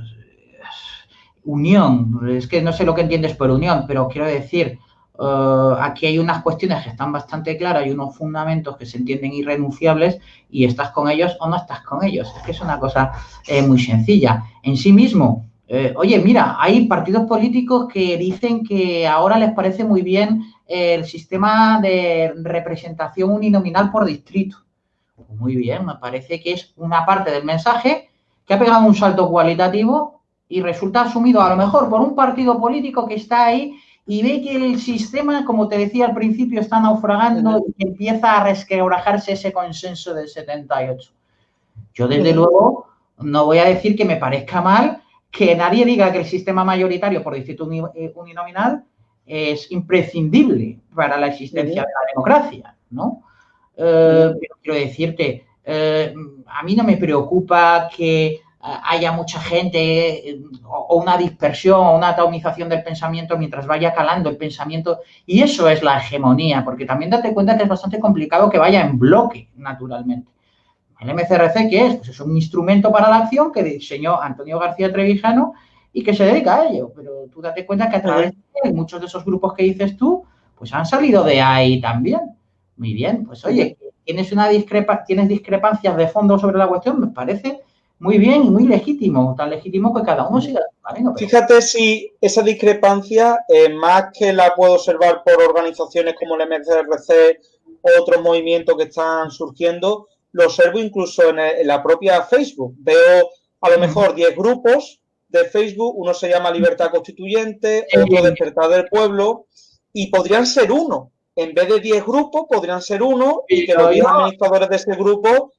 Speaker 2: unión, es que no sé lo que entiendes por unión, pero quiero decir, eh, aquí hay unas cuestiones que están bastante claras y unos fundamentos que se entienden irrenunciables y estás con ellos o no estás con ellos. Es que es una cosa eh, muy sencilla. En sí mismo, eh, oye, mira, hay partidos políticos que dicen que ahora les parece muy bien el sistema de representación uninominal por distrito. Muy bien, me parece que es una parte del mensaje que ha pegado un salto cualitativo y resulta asumido a lo mejor por un partido político que está ahí y ve que el sistema, como te decía al principio, está naufragando y empieza a resquebrajarse ese consenso del 78. Yo, desde luego, no voy a decir que me parezca mal que nadie diga que el sistema mayoritario por distrito eh, uninominal es imprescindible para la existencia de la democracia, ¿no? Eh, pero quiero decirte, eh, a mí no me preocupa que haya mucha gente eh, o una dispersión o una atomización del pensamiento mientras vaya calando el pensamiento. Y eso es la hegemonía, porque también date cuenta que es bastante complicado que vaya en bloque, naturalmente. El MCRC, ¿qué es? Pues es un instrumento para la acción que diseñó Antonio García Trevijano y que se dedica a ello. Pero tú date cuenta que a través de muchos de esos grupos que dices tú, pues han salido de ahí también. Muy bien, pues oye, tienes una discrepa tienes discrepancias de fondo sobre la cuestión, me parece muy bien y muy legítimo, tan legítimo que cada uno siga
Speaker 1: Fíjate si esa discrepancia, eh, más que la puedo observar por organizaciones como el MCRC otros movimientos que están surgiendo, lo observo incluso en, la propia Facebook. Veo a lo mejor 10 grupos de Facebook, uno se llama Libertad Constituyente, otro Despertar del Pueblo, y podrían ser uno, en vez de 10 grupos, podrían ser uno y que los 10 administradores de ese grupo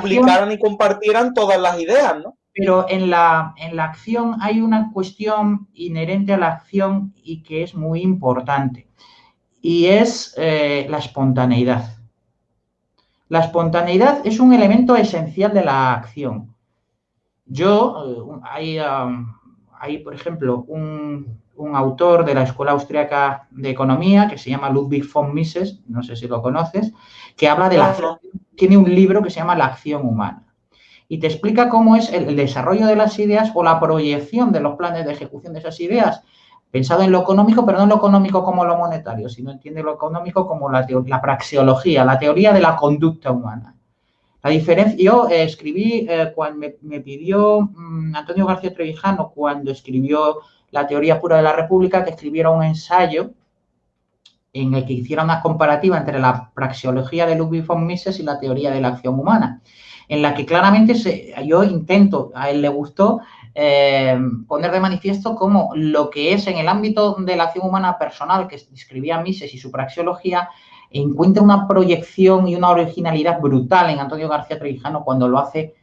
Speaker 1: publicaran y compartieran todas las ideas, ¿no?
Speaker 2: Pero en la, en la acción hay una cuestión inherente a la acción y que es muy importante, y es eh, la espontaneidad. La espontaneidad es un elemento esencial de la acción. Yo, eh, hay, hay, por ejemplo, un, un autor de la Escuela Austriaca de Economía que se llama Ludwig von Mises, no sé si lo conoces, que habla de la... Tiene un libro que se llama La acción humana y te explica cómo es el, desarrollo de las ideas o la proyección de los planes de ejecución de esas ideas, pensado en lo económico, pero no en lo económico como lo monetario, sino entiende lo económico como la, la praxeología, la teoría de la conducta humana. La diferencia, yo eh, escribí, eh, cuando me, pidió mm, Antonio García Trevijano, cuando escribió la teoría pura de la República, que escribiera un ensayo en el que hiciera una comparativa entre la praxeología de Ludwig von Mises y la teoría de la acción humana, en la que claramente yo intento, a él le gustó, eh, poner de manifiesto cómo lo que es en el ámbito de la acción humana personal que describía Mises y su praxeología, encuentra una proyección y una originalidad brutal en Antonio García Trevijano cuando lo hace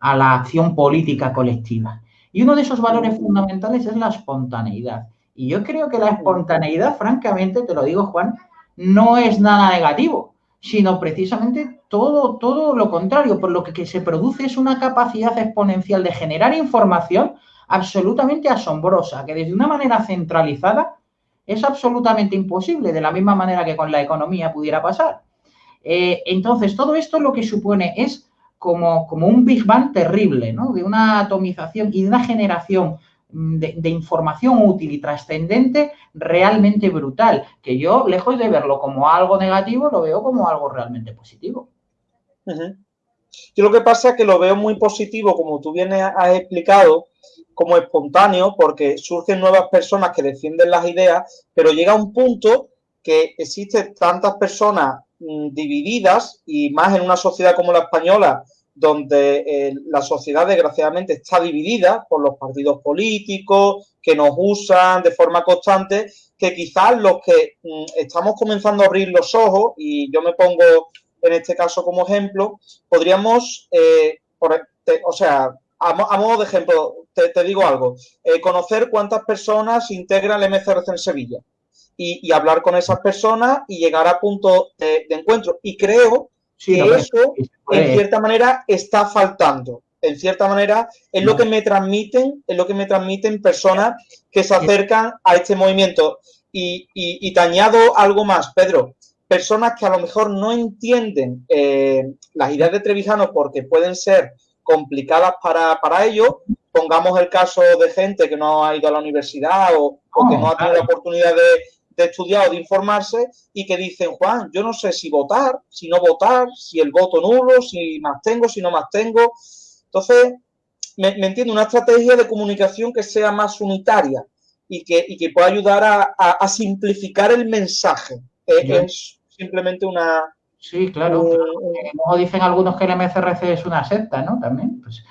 Speaker 2: a la acción política colectiva. Y uno de esos valores fundamentales es la espontaneidad. Y yo creo que la espontaneidad, francamente, te lo digo, Juan, no es nada negativo, sino precisamente todo, todo lo contrario. Por lo que, que se produce es una capacidad exponencial de generar información absolutamente asombrosa, que desde una manera centralizada es absolutamente imposible, de la misma manera que con la economía pudiera pasar. Eh, entonces, todo esto lo que supone es como, un Big Bang terrible, ¿no? De una atomización y de una generación de, información útil y trascendente realmente brutal, que yo, lejos de verlo como algo negativo, lo veo como algo realmente positivo.
Speaker 1: Yo lo que pasa es que lo veo muy positivo, como tú bien has explicado, como espontáneo, porque surgen nuevas personas que defienden las ideas, pero llega un punto que existen tantas personas Mm, divididas y más en una sociedad como la española, donde eh, la sociedad desgraciadamente está dividida por los partidos políticos que nos usan de forma constante, que quizás los que mm, estamos comenzando a abrir los ojos, y yo me pongo en este caso como ejemplo, podríamos, eh, o sea, a, modo de ejemplo, te, digo algo, eh, conocer cuántas personas integran el MCRC en Sevilla y, hablar con esas personas y llegar a punto de, encuentro. Y creo que eso, en cierta manera, está faltando. En cierta manera, es lo que me transmiten, es lo que me transmiten personas que se acercan a este movimiento. Y, y, te añado algo más, Pedro. Personas que a lo mejor no entienden eh, las ideas de Trevijano porque pueden ser complicadas para, para ellos. Pongamos el caso de gente que no ha ido a la universidad o, que no ha tenido la oportunidad de, de estudiar o de informarse y que dicen, Juan, yo no sé si votar, si no votar, si el voto nulo, si más tengo, si no más tengo. Entonces, me, entiendo, una estrategia de comunicación que sea más unitaria y que, que pueda ayudar a, simplificar el mensaje. Es simplemente una...
Speaker 2: Sí, claro. Como dicen algunos que el MCRC es una secta, ¿no? También, pues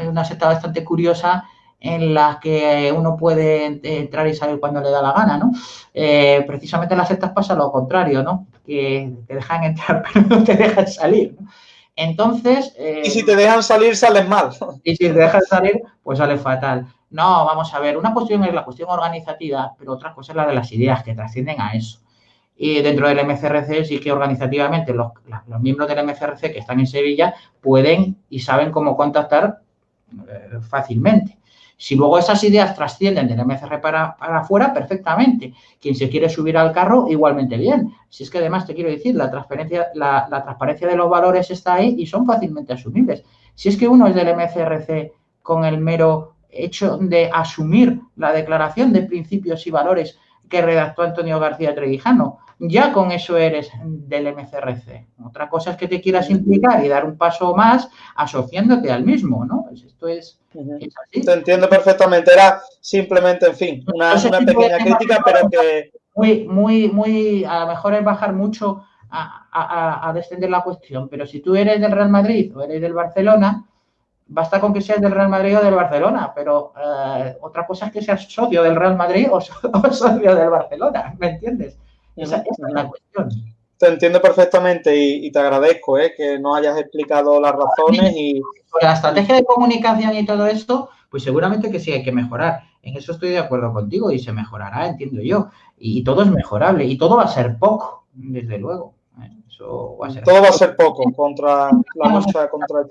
Speaker 2: es una secta bastante curiosa en la que uno puede entrar y salir cuando le da la gana, ¿no? Eh, precisamente en las sectas pasa lo contrario, ¿no? Que te dejan entrar <laughs> pero no te dejan salir, ¿no? Entonces...
Speaker 1: y si te dejan salir, sales mal.
Speaker 2: Y si te dejan salir, pues sale fatal. No, vamos a ver, una cuestión es la cuestión organizativa, pero otra cosa es la de las ideas que trascienden a eso. Y dentro del MCRC sí que organizativamente los, miembros del MCRC que están en Sevilla pueden y saben cómo contactar eh, fácilmente. Si luego esas ideas trascienden del MCR para, para afuera, perfectamente. Quien se quiere subir al carro, igualmente bien. Si es que además te quiero decir, la, transparencia, la, transparencia de los valores está ahí y son fácilmente asumibles. Si es que uno es del MCRC con el mero hecho de asumir la declaración de principios y valores que redactó Antonio García Trevijano, ya con eso eres del MCRC. Otra cosa es que te quieras implicar y dar un paso más asociándote al mismo, ¿no? Pues esto es,
Speaker 1: Te entiendo perfectamente. Era simplemente, en fin, una, pequeña crítica, pero que...
Speaker 2: Muy, muy, muy, a lo mejor es bajar mucho a, descender la cuestión, pero si tú eres del Real Madrid o eres del Barcelona, basta con que seas del Real Madrid o del Barcelona, pero eh, otra cosa es que seas socio del Real Madrid o, <laughs> o socio del Barcelona, ¿me entiendes? Esa, es la cuestión.
Speaker 1: Te entiendo perfectamente y, te agradezco ¿eh? que nos hayas explicado las razones y...
Speaker 2: La estrategia de comunicación y todo esto, pues seguramente que sí hay que mejorar. En eso estoy de acuerdo contigo y se mejorará, entiendo yo. Y, todo es mejorable y todo va a ser poco, desde luego.
Speaker 1: Eso va a ser todo va a ser poco contra la lucha contra el.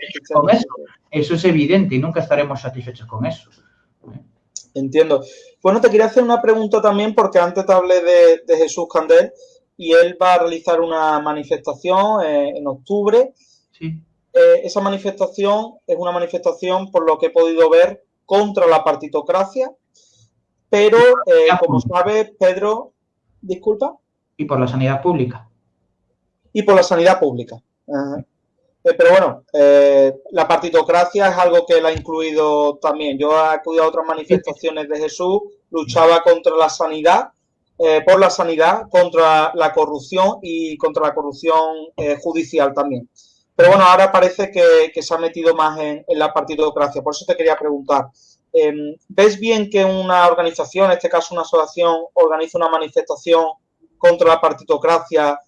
Speaker 2: Eso, eso es evidente y nunca estaremos satisfechos con eso.
Speaker 1: Entiendo. Bueno, te quería hacer una pregunta también porque antes te hablé de, Jesús Candel y él va a realizar una manifestación eh, en octubre.
Speaker 2: Sí.
Speaker 1: Eh, esa manifestación es una manifestación, por lo que he podido ver, contra la partitocracia, pero eh, como sabes, Pedro, disculpa.
Speaker 2: Y por la sanidad pública.
Speaker 1: Y por la sanidad pública. Eh, pero bueno, eh, la partitocracia es algo que él ha incluido también. Yo he acudido a otras manifestaciones de Jesús, luchaba contra la sanidad, eh, por la sanidad, contra la corrupción y contra la corrupción judicial también. Pero bueno, ahora parece que, se ha metido más en, en, la partitocracia. Por eso te quería preguntar, em, ¿ves bien que una organización, en este caso una asociación, organiza una manifestación contra la partitocracia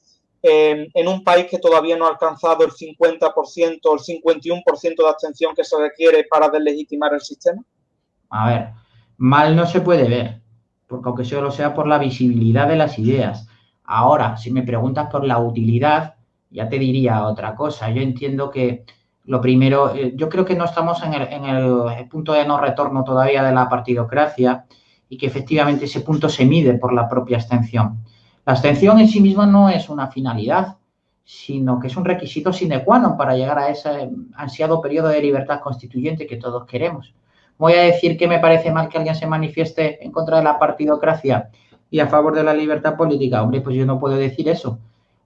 Speaker 1: en, un país que todavía no ha alcanzado el 50% o el 51% de abstención que se requiere para deslegitimar el sistema?
Speaker 2: A ver, mal no se puede ver, porque aunque solo sea por la visibilidad de las ideas. Ahora, si me preguntas por la utilidad, ya te diría otra cosa. Yo entiendo que lo primero, eh, yo creo que no estamos en el, en el punto de no retorno todavía de la partidocracia y que efectivamente ese punto se mide por la propia abstención. La abstención en sí misma no es una finalidad, sino que es un requisito sine qua non para llegar a ese ansiado periodo de libertad constituyente que todos queremos. Voy a decir que me parece mal que alguien se manifieste en contra de la partidocracia y a favor de la libertad política. Hombre, pues yo no puedo decir eso.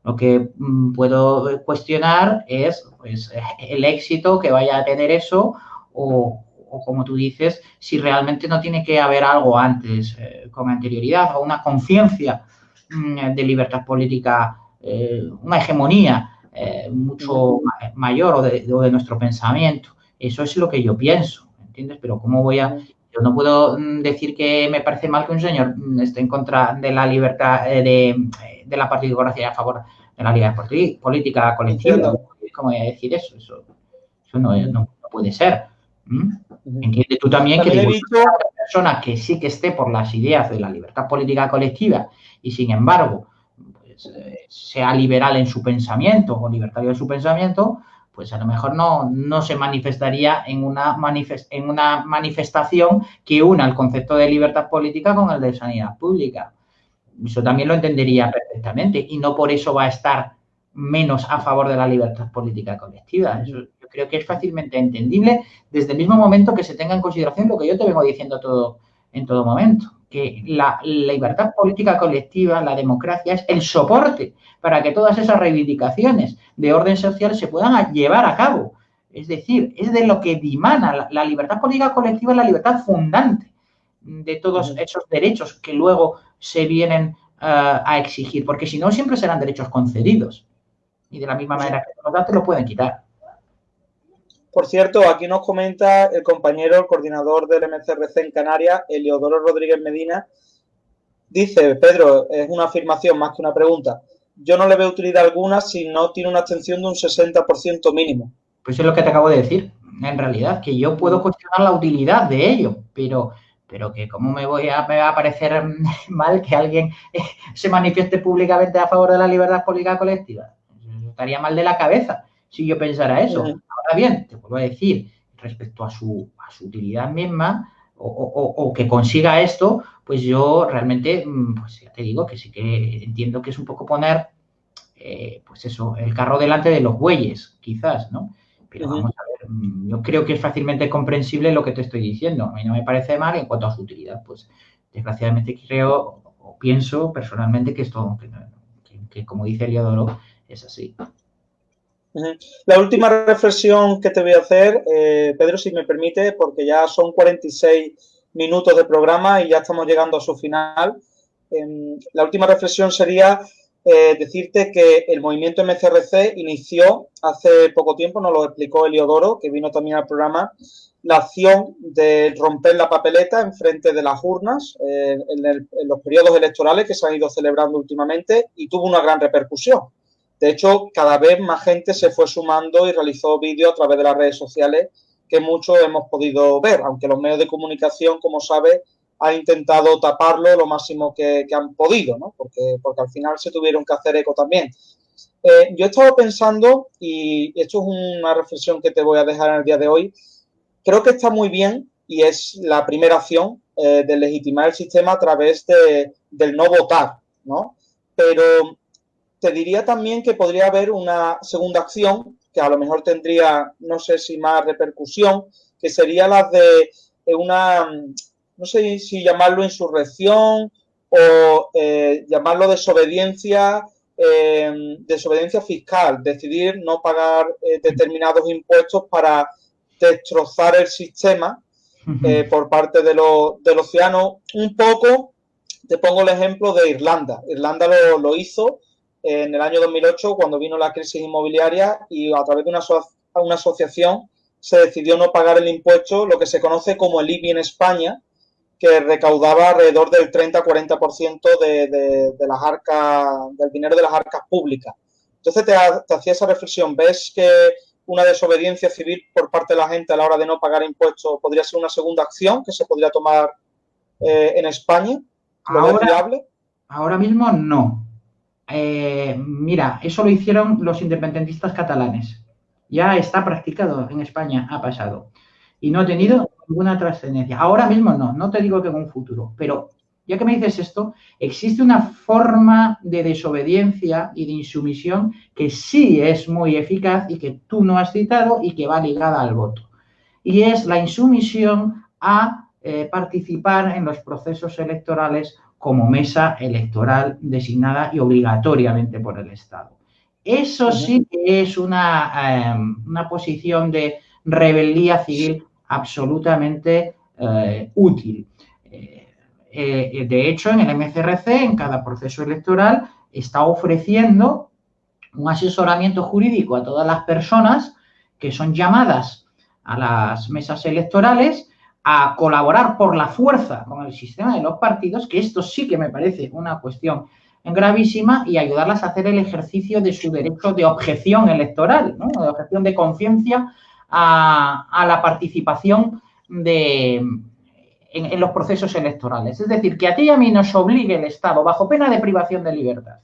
Speaker 2: Lo que mm, puedo cuestionar es pues, el éxito que vaya a tener eso o, como tú dices, si realmente no tiene que haber algo antes eh, con anterioridad o una conciencia de libertad política, eh, una hegemonía eh, mucho mayor o de, nuestro pensamiento. Eso es lo que yo pienso, ¿entiendes? Pero ¿cómo voy a...? Yo no puedo mm, decir que me parece mal que un señor mm, esté en contra de la libertad, eh, de, de la partidocracia a favor de la libertad política colectiva. ¿Cómo voy a decir eso? Eso, no, puede ser. Entiende tú también, que una persona que sí que esté por las ideas de la libertad política colectiva y sin embargo pues, eh, sea liberal en su pensamiento o libertario en su pensamiento, pues a lo mejor no, no se manifestaría en una, en una manifestación que una el concepto de libertad política con el de sanidad pública. Eso también lo entendería perfectamente y no por eso va a estar menos a favor de la libertad política colectiva. Eso yo creo que es fácilmente entendible desde el mismo momento que se tenga en consideración lo que yo te vengo diciendo todo, en todo momento que la, libertad política colectiva, la democracia, es el soporte para que todas esas reivindicaciones de orden social se puedan llevar a cabo. Es decir, es de lo que dimana la, libertad política colectiva, la libertad fundante de todos esos derechos que luego se vienen eh, a exigir, porque si no, siempre serán derechos concedidos. Y de la misma manera que los te lo pueden quitar.
Speaker 1: Por cierto, aquí nos comenta el compañero, el coordinador del MCRC en Canarias, Eliodoro Rodríguez Medina. Dice, Pedro, es una afirmación más que una pregunta. Yo no le veo utilidad alguna si no tiene una abstención de un 60% mínimo.
Speaker 2: Pues es lo que te acabo de decir, en realidad, que yo puedo cuestionar la utilidad de ello, pero, pero que cómo me voy a, a parecer <laughs> mal que alguien <laughs> se manifieste públicamente a favor de la libertad política colectiva. Estaría mal de la cabeza si yo pensara eso. Ahora bien, te vuelvo a decir, respecto a su, utilidad misma o, que consiga esto, pues yo realmente, mm, pues ya te digo que sí que entiendo que es un poco poner, eh, pues eso, el carro delante de los bueyes, quizás, ¿no? Pero vamos a ver, mm, yo creo que es fácilmente comprensible lo que te estoy diciendo. A mí no me parece mal en cuanto a su utilidad, pues desgraciadamente creo o pienso personalmente que esto, que, como dice Eliodoro, es así.
Speaker 1: La última reflexión que te voy a hacer, eh, Pedro, si me permite, porque ya son 46 minutos de programa y ya estamos llegando a su final. Em, la última reflexión sería eh, decirte que el movimiento MCRC inició hace poco tiempo, nos lo explicó Eliodoro, que vino también al programa, la acción de romper la papeleta en frente de las urnas eh, en los periodos electorales que se han ido celebrando últimamente y tuvo una gran repercusión. De hecho, cada vez más gente se fue sumando y realizó vídeos a través de las redes sociales que muchos hemos podido ver, aunque los medios de comunicación, como sabes, han intentado taparlo lo máximo que, han podido, ¿no? Porque, porque al final se tuvieron que hacer eco también. Eh, yo he estado pensando, y esto es una reflexión que te voy a dejar en el día de hoy, creo que está muy bien y es la primera acción eh, de legitimar el sistema a través de, del no votar, ¿no? Pero te diría también que podría haber una segunda acción que a lo mejor tendría, no sé si más repercusión, que sería la de eh, una, no sé si llamarlo insurrección o eh, llamarlo desobediencia, eh, desobediencia fiscal, decidir no pagar determinados impuestos para destrozar el sistema por parte de, de los ciudadanos. Un poco, te pongo el ejemplo de Irlanda. Irlanda lo, lo hizo en el año 2008 cuando vino la crisis inmobiliaria y a través de una, una asociación se decidió no pagar el impuesto, lo que se conoce como el IBI en España, que recaudaba alrededor del 30-40% de, de, de, las arcas, del dinero de las arcas públicas. Entonces te, te, hacía esa reflexión, ¿ves que una desobediencia civil por parte de la gente a la hora de no pagar impuestos podría ser una segunda acción que se podría tomar eh, en España?
Speaker 2: ¿Lo ahora, viable? Ahora mismo no, eh, mira, eso lo hicieron los independentistas catalanes. Ya está practicado en España, ha pasado. Y no ha tenido ninguna trascendencia. Ahora mismo no, no te digo que en un futuro, pero ya que me dices esto, existe una forma de desobediencia y de insumisión que sí es muy eficaz y que tú no has citado y que va ligada al voto. Y es la insumisión a eh, participar en los procesos electorales como mesa electoral designada y obligatoriamente por el Estado. Eso sí que es una, em, una posición de rebeldía civil absolutamente eh, útil. Eh, eh, de hecho, en el MCRC, en cada proceso electoral, está ofreciendo un asesoramiento jurídico a todas las personas que son llamadas a las mesas electorales a colaborar por la fuerza con el sistema de los partidos, que esto sí que me parece una cuestión gravísima, y ayudarlas a hacer el ejercicio de su derecho de objeción electoral, de objeción de conciencia a, la participación de, en, los procesos electorales. Es decir, que a ti y a mí nos obligue el Estado, bajo pena de privación de libertad,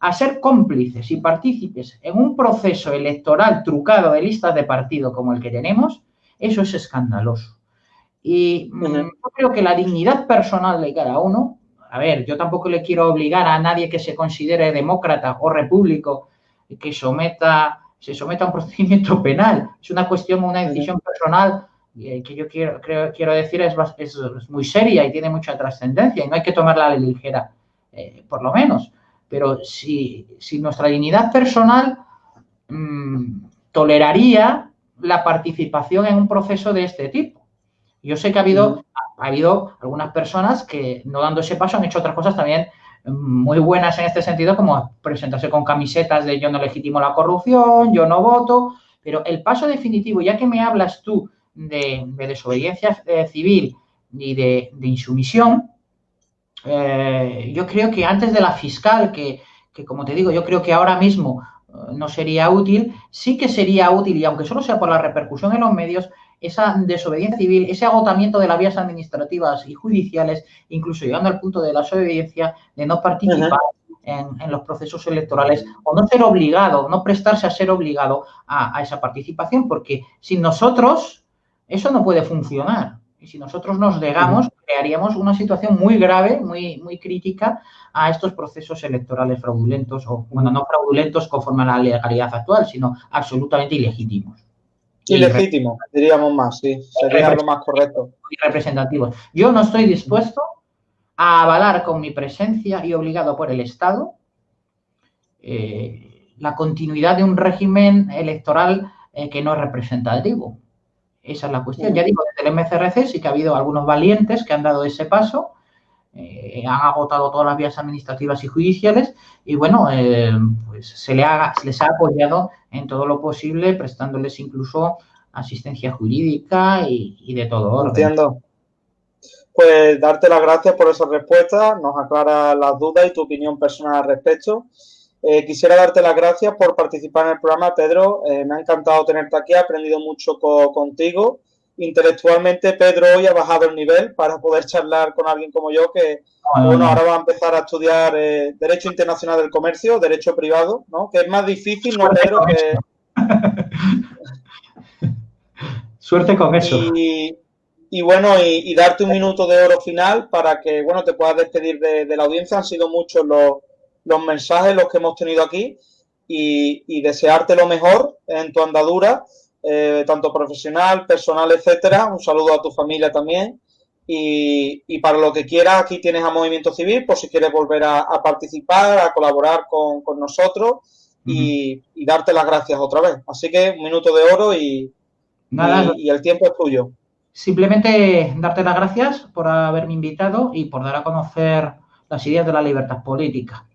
Speaker 2: a ser cómplices y partícipes en un proceso electoral trucado de listas de partido como el que tenemos, eso es escandaloso. Y yo creo que la dignidad personal de cada uno, a ver, yo tampoco le quiero obligar a nadie que se considere demócrata o repúblico que someta, se someta a un <laughs> procedimiento penal. Es una cuestión, una decisión personal y que yo quiero, quiero decir es, es, muy seria y tiene mucha trascendencia y no hay que tomarla a la ligera, eh, por lo menos. Pero si, si nuestra dignidad personal mm, toleraría la participación en un proceso de este tipo. Yo sé que ha habido, ha habido algunas personas que, no dando ese paso, han hecho otras cosas también muy buenas en este sentido, como presentarse con camisetas de yo no legitimo la corrupción, yo no voto, pero el paso definitivo, ya que me hablas tú de, desobediencia eh, civil y de, insumisión, eh, yo creo que antes de la fiscal, que, que, como te digo, yo creo que ahora mismo eh, no sería útil, sí que sería útil, y aunque solo sea por la repercusión en los medios, esa desobediencia civil, ese agotamiento de las vías administrativas y judiciales, incluso llegando al punto de la desobediencia, de no participar en, los procesos electorales o no ser obligado, no prestarse a ser obligado a, esa participación, porque sin nosotros eso no puede funcionar. Y si nosotros nos negamos, crearíamos una situación muy grave, muy, muy crítica a estos procesos electorales fraudulentos, o bueno, no fraudulentos conforme a la legalidad actual, sino absolutamente ilegítimos.
Speaker 1: Ilegítimo, diríamos más, sí, sería lo más correcto.
Speaker 2: Y representativos. Yo no estoy dispuesto a avalar con mi presencia y obligado por el Estado eh, la continuidad de un régimen electoral eh, que no es representativo. Esa es la cuestión. Ya digo, desde el MCRC sí que ha habido algunos valientes que han dado ese paso, eh, han agotado todas las vías administrativas y judiciales y bueno, pues se, le se les ha apoyado en todo lo posible, prestándoles incluso asistencia jurídica y, de todo orden.
Speaker 1: Entiendo. Pues darte las gracias por esa respuesta, nos aclara las dudas y tu opinión personal al respecto. Eh, quisiera darte las gracias por participar en el programa, Pedro. Eh, me ha encantado tenerte aquí, he aprendido mucho contigo. Intelectualmente, Pedro hoy ha bajado el nivel para poder charlar con alguien como yo, que bueno, ahora va a empezar a estudiar eh, Derecho Internacional del Comercio, Derecho Privado, ¿no? Que es más difícil, ¿no, Pedro? Que... <laughs>
Speaker 2: Suerte con eso.
Speaker 1: Y, bueno, y, darte un minuto de oro final para que, bueno, te puedas despedir de, la audiencia. Han sido muchos los, mensajes los que hemos tenido aquí y, desearte lo mejor en tu andadura, eh, tanto profesional, personal, etcétera. Un saludo a tu familia también. Y, para lo que quieras, aquí tienes a Movimiento Civil, por si quieres volver a, participar, a colaborar con, nosotros y, darte las gracias otra vez. Así que un minuto de oro y, y, el tiempo es tuyo.
Speaker 2: Simplemente darte las gracias por haberme invitado y por dar a conocer las ideas de la libertad política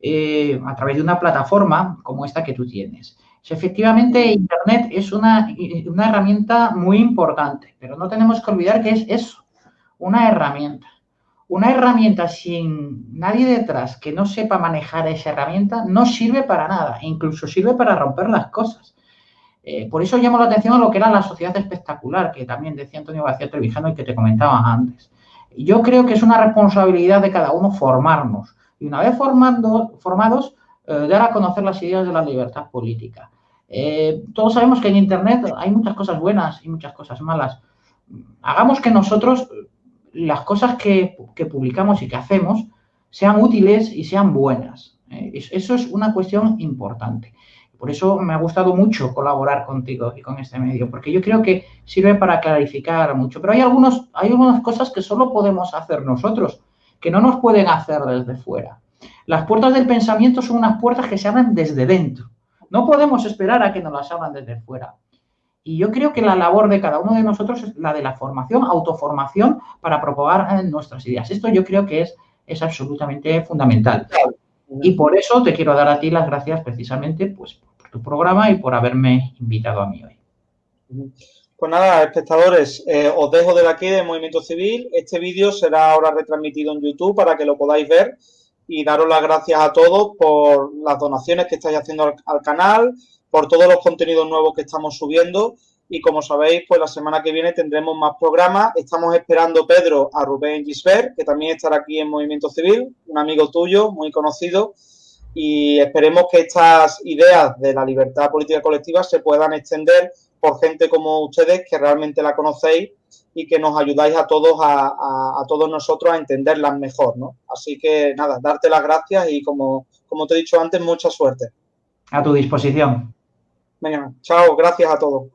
Speaker 2: eh, a través de una plataforma como esta que tú tienes. Efectivamente, Internet es una, una herramienta muy importante, pero no tenemos que olvidar que es eso, una herramienta. Una herramienta sin nadie detrás que no sepa manejar esa herramienta no sirve para nada, incluso sirve para romper las cosas. Eh, por eso llamo la atención a lo que era la sociedad espectacular, que también decía Antonio García Trevijano y que te comentaba antes. Yo creo que es una responsabilidad de cada uno formarnos y una vez formando, formados, dar a conocer las ideas de la libertad política. Eh, todos sabemos que en Internet hay muchas cosas buenas y muchas cosas malas. Hagamos que nosotros las cosas que, publicamos y que hacemos sean útiles y sean buenas. ¿eh? Eso es una cuestión importante. Por eso me ha gustado mucho colaborar contigo y con este medio, porque yo creo que sirve para clarificar mucho. Pero hay, algunos, hay algunas cosas que solo podemos hacer nosotros, que no nos pueden hacer desde fuera. Las puertas del pensamiento son unas puertas que se abren desde dentro. No podemos esperar a que nos las abran desde fuera. Y yo creo que la labor de cada uno de nosotros es la de la formación, autoformación para propagar eh, nuestras ideas. Esto yo creo que es, es absolutamente fundamental. Y por eso te quiero dar a ti las gracias precisamente pues, por tu programa y por haberme invitado a mí hoy.
Speaker 1: Pues nada, espectadores, eh, os dejo de aquí de Movimiento Civil. Este vídeo será ahora retransmitido en YouTube para que lo podáis ver y daros las gracias a todos por las donaciones que estáis haciendo al canal, por todos los contenidos nuevos que estamos subiendo. Y como sabéis, pues la semana que viene tendremos más programas. Estamos esperando, Pedro, a Rubén Gisbert, que también estará aquí en Movimiento Civil, un amigo tuyo, muy conocido. Y esperemos que estas ideas de la libertad política colectiva se puedan extender por gente como ustedes que realmente la conocéis y que nos ayudáis a todos, a, a, todos nosotros a entenderlas mejor, ¿no? Así que nada, darte las gracias y como, como te he dicho antes, mucha suerte.
Speaker 2: A tu disposición.
Speaker 1: Venga, chao, gracias a todos.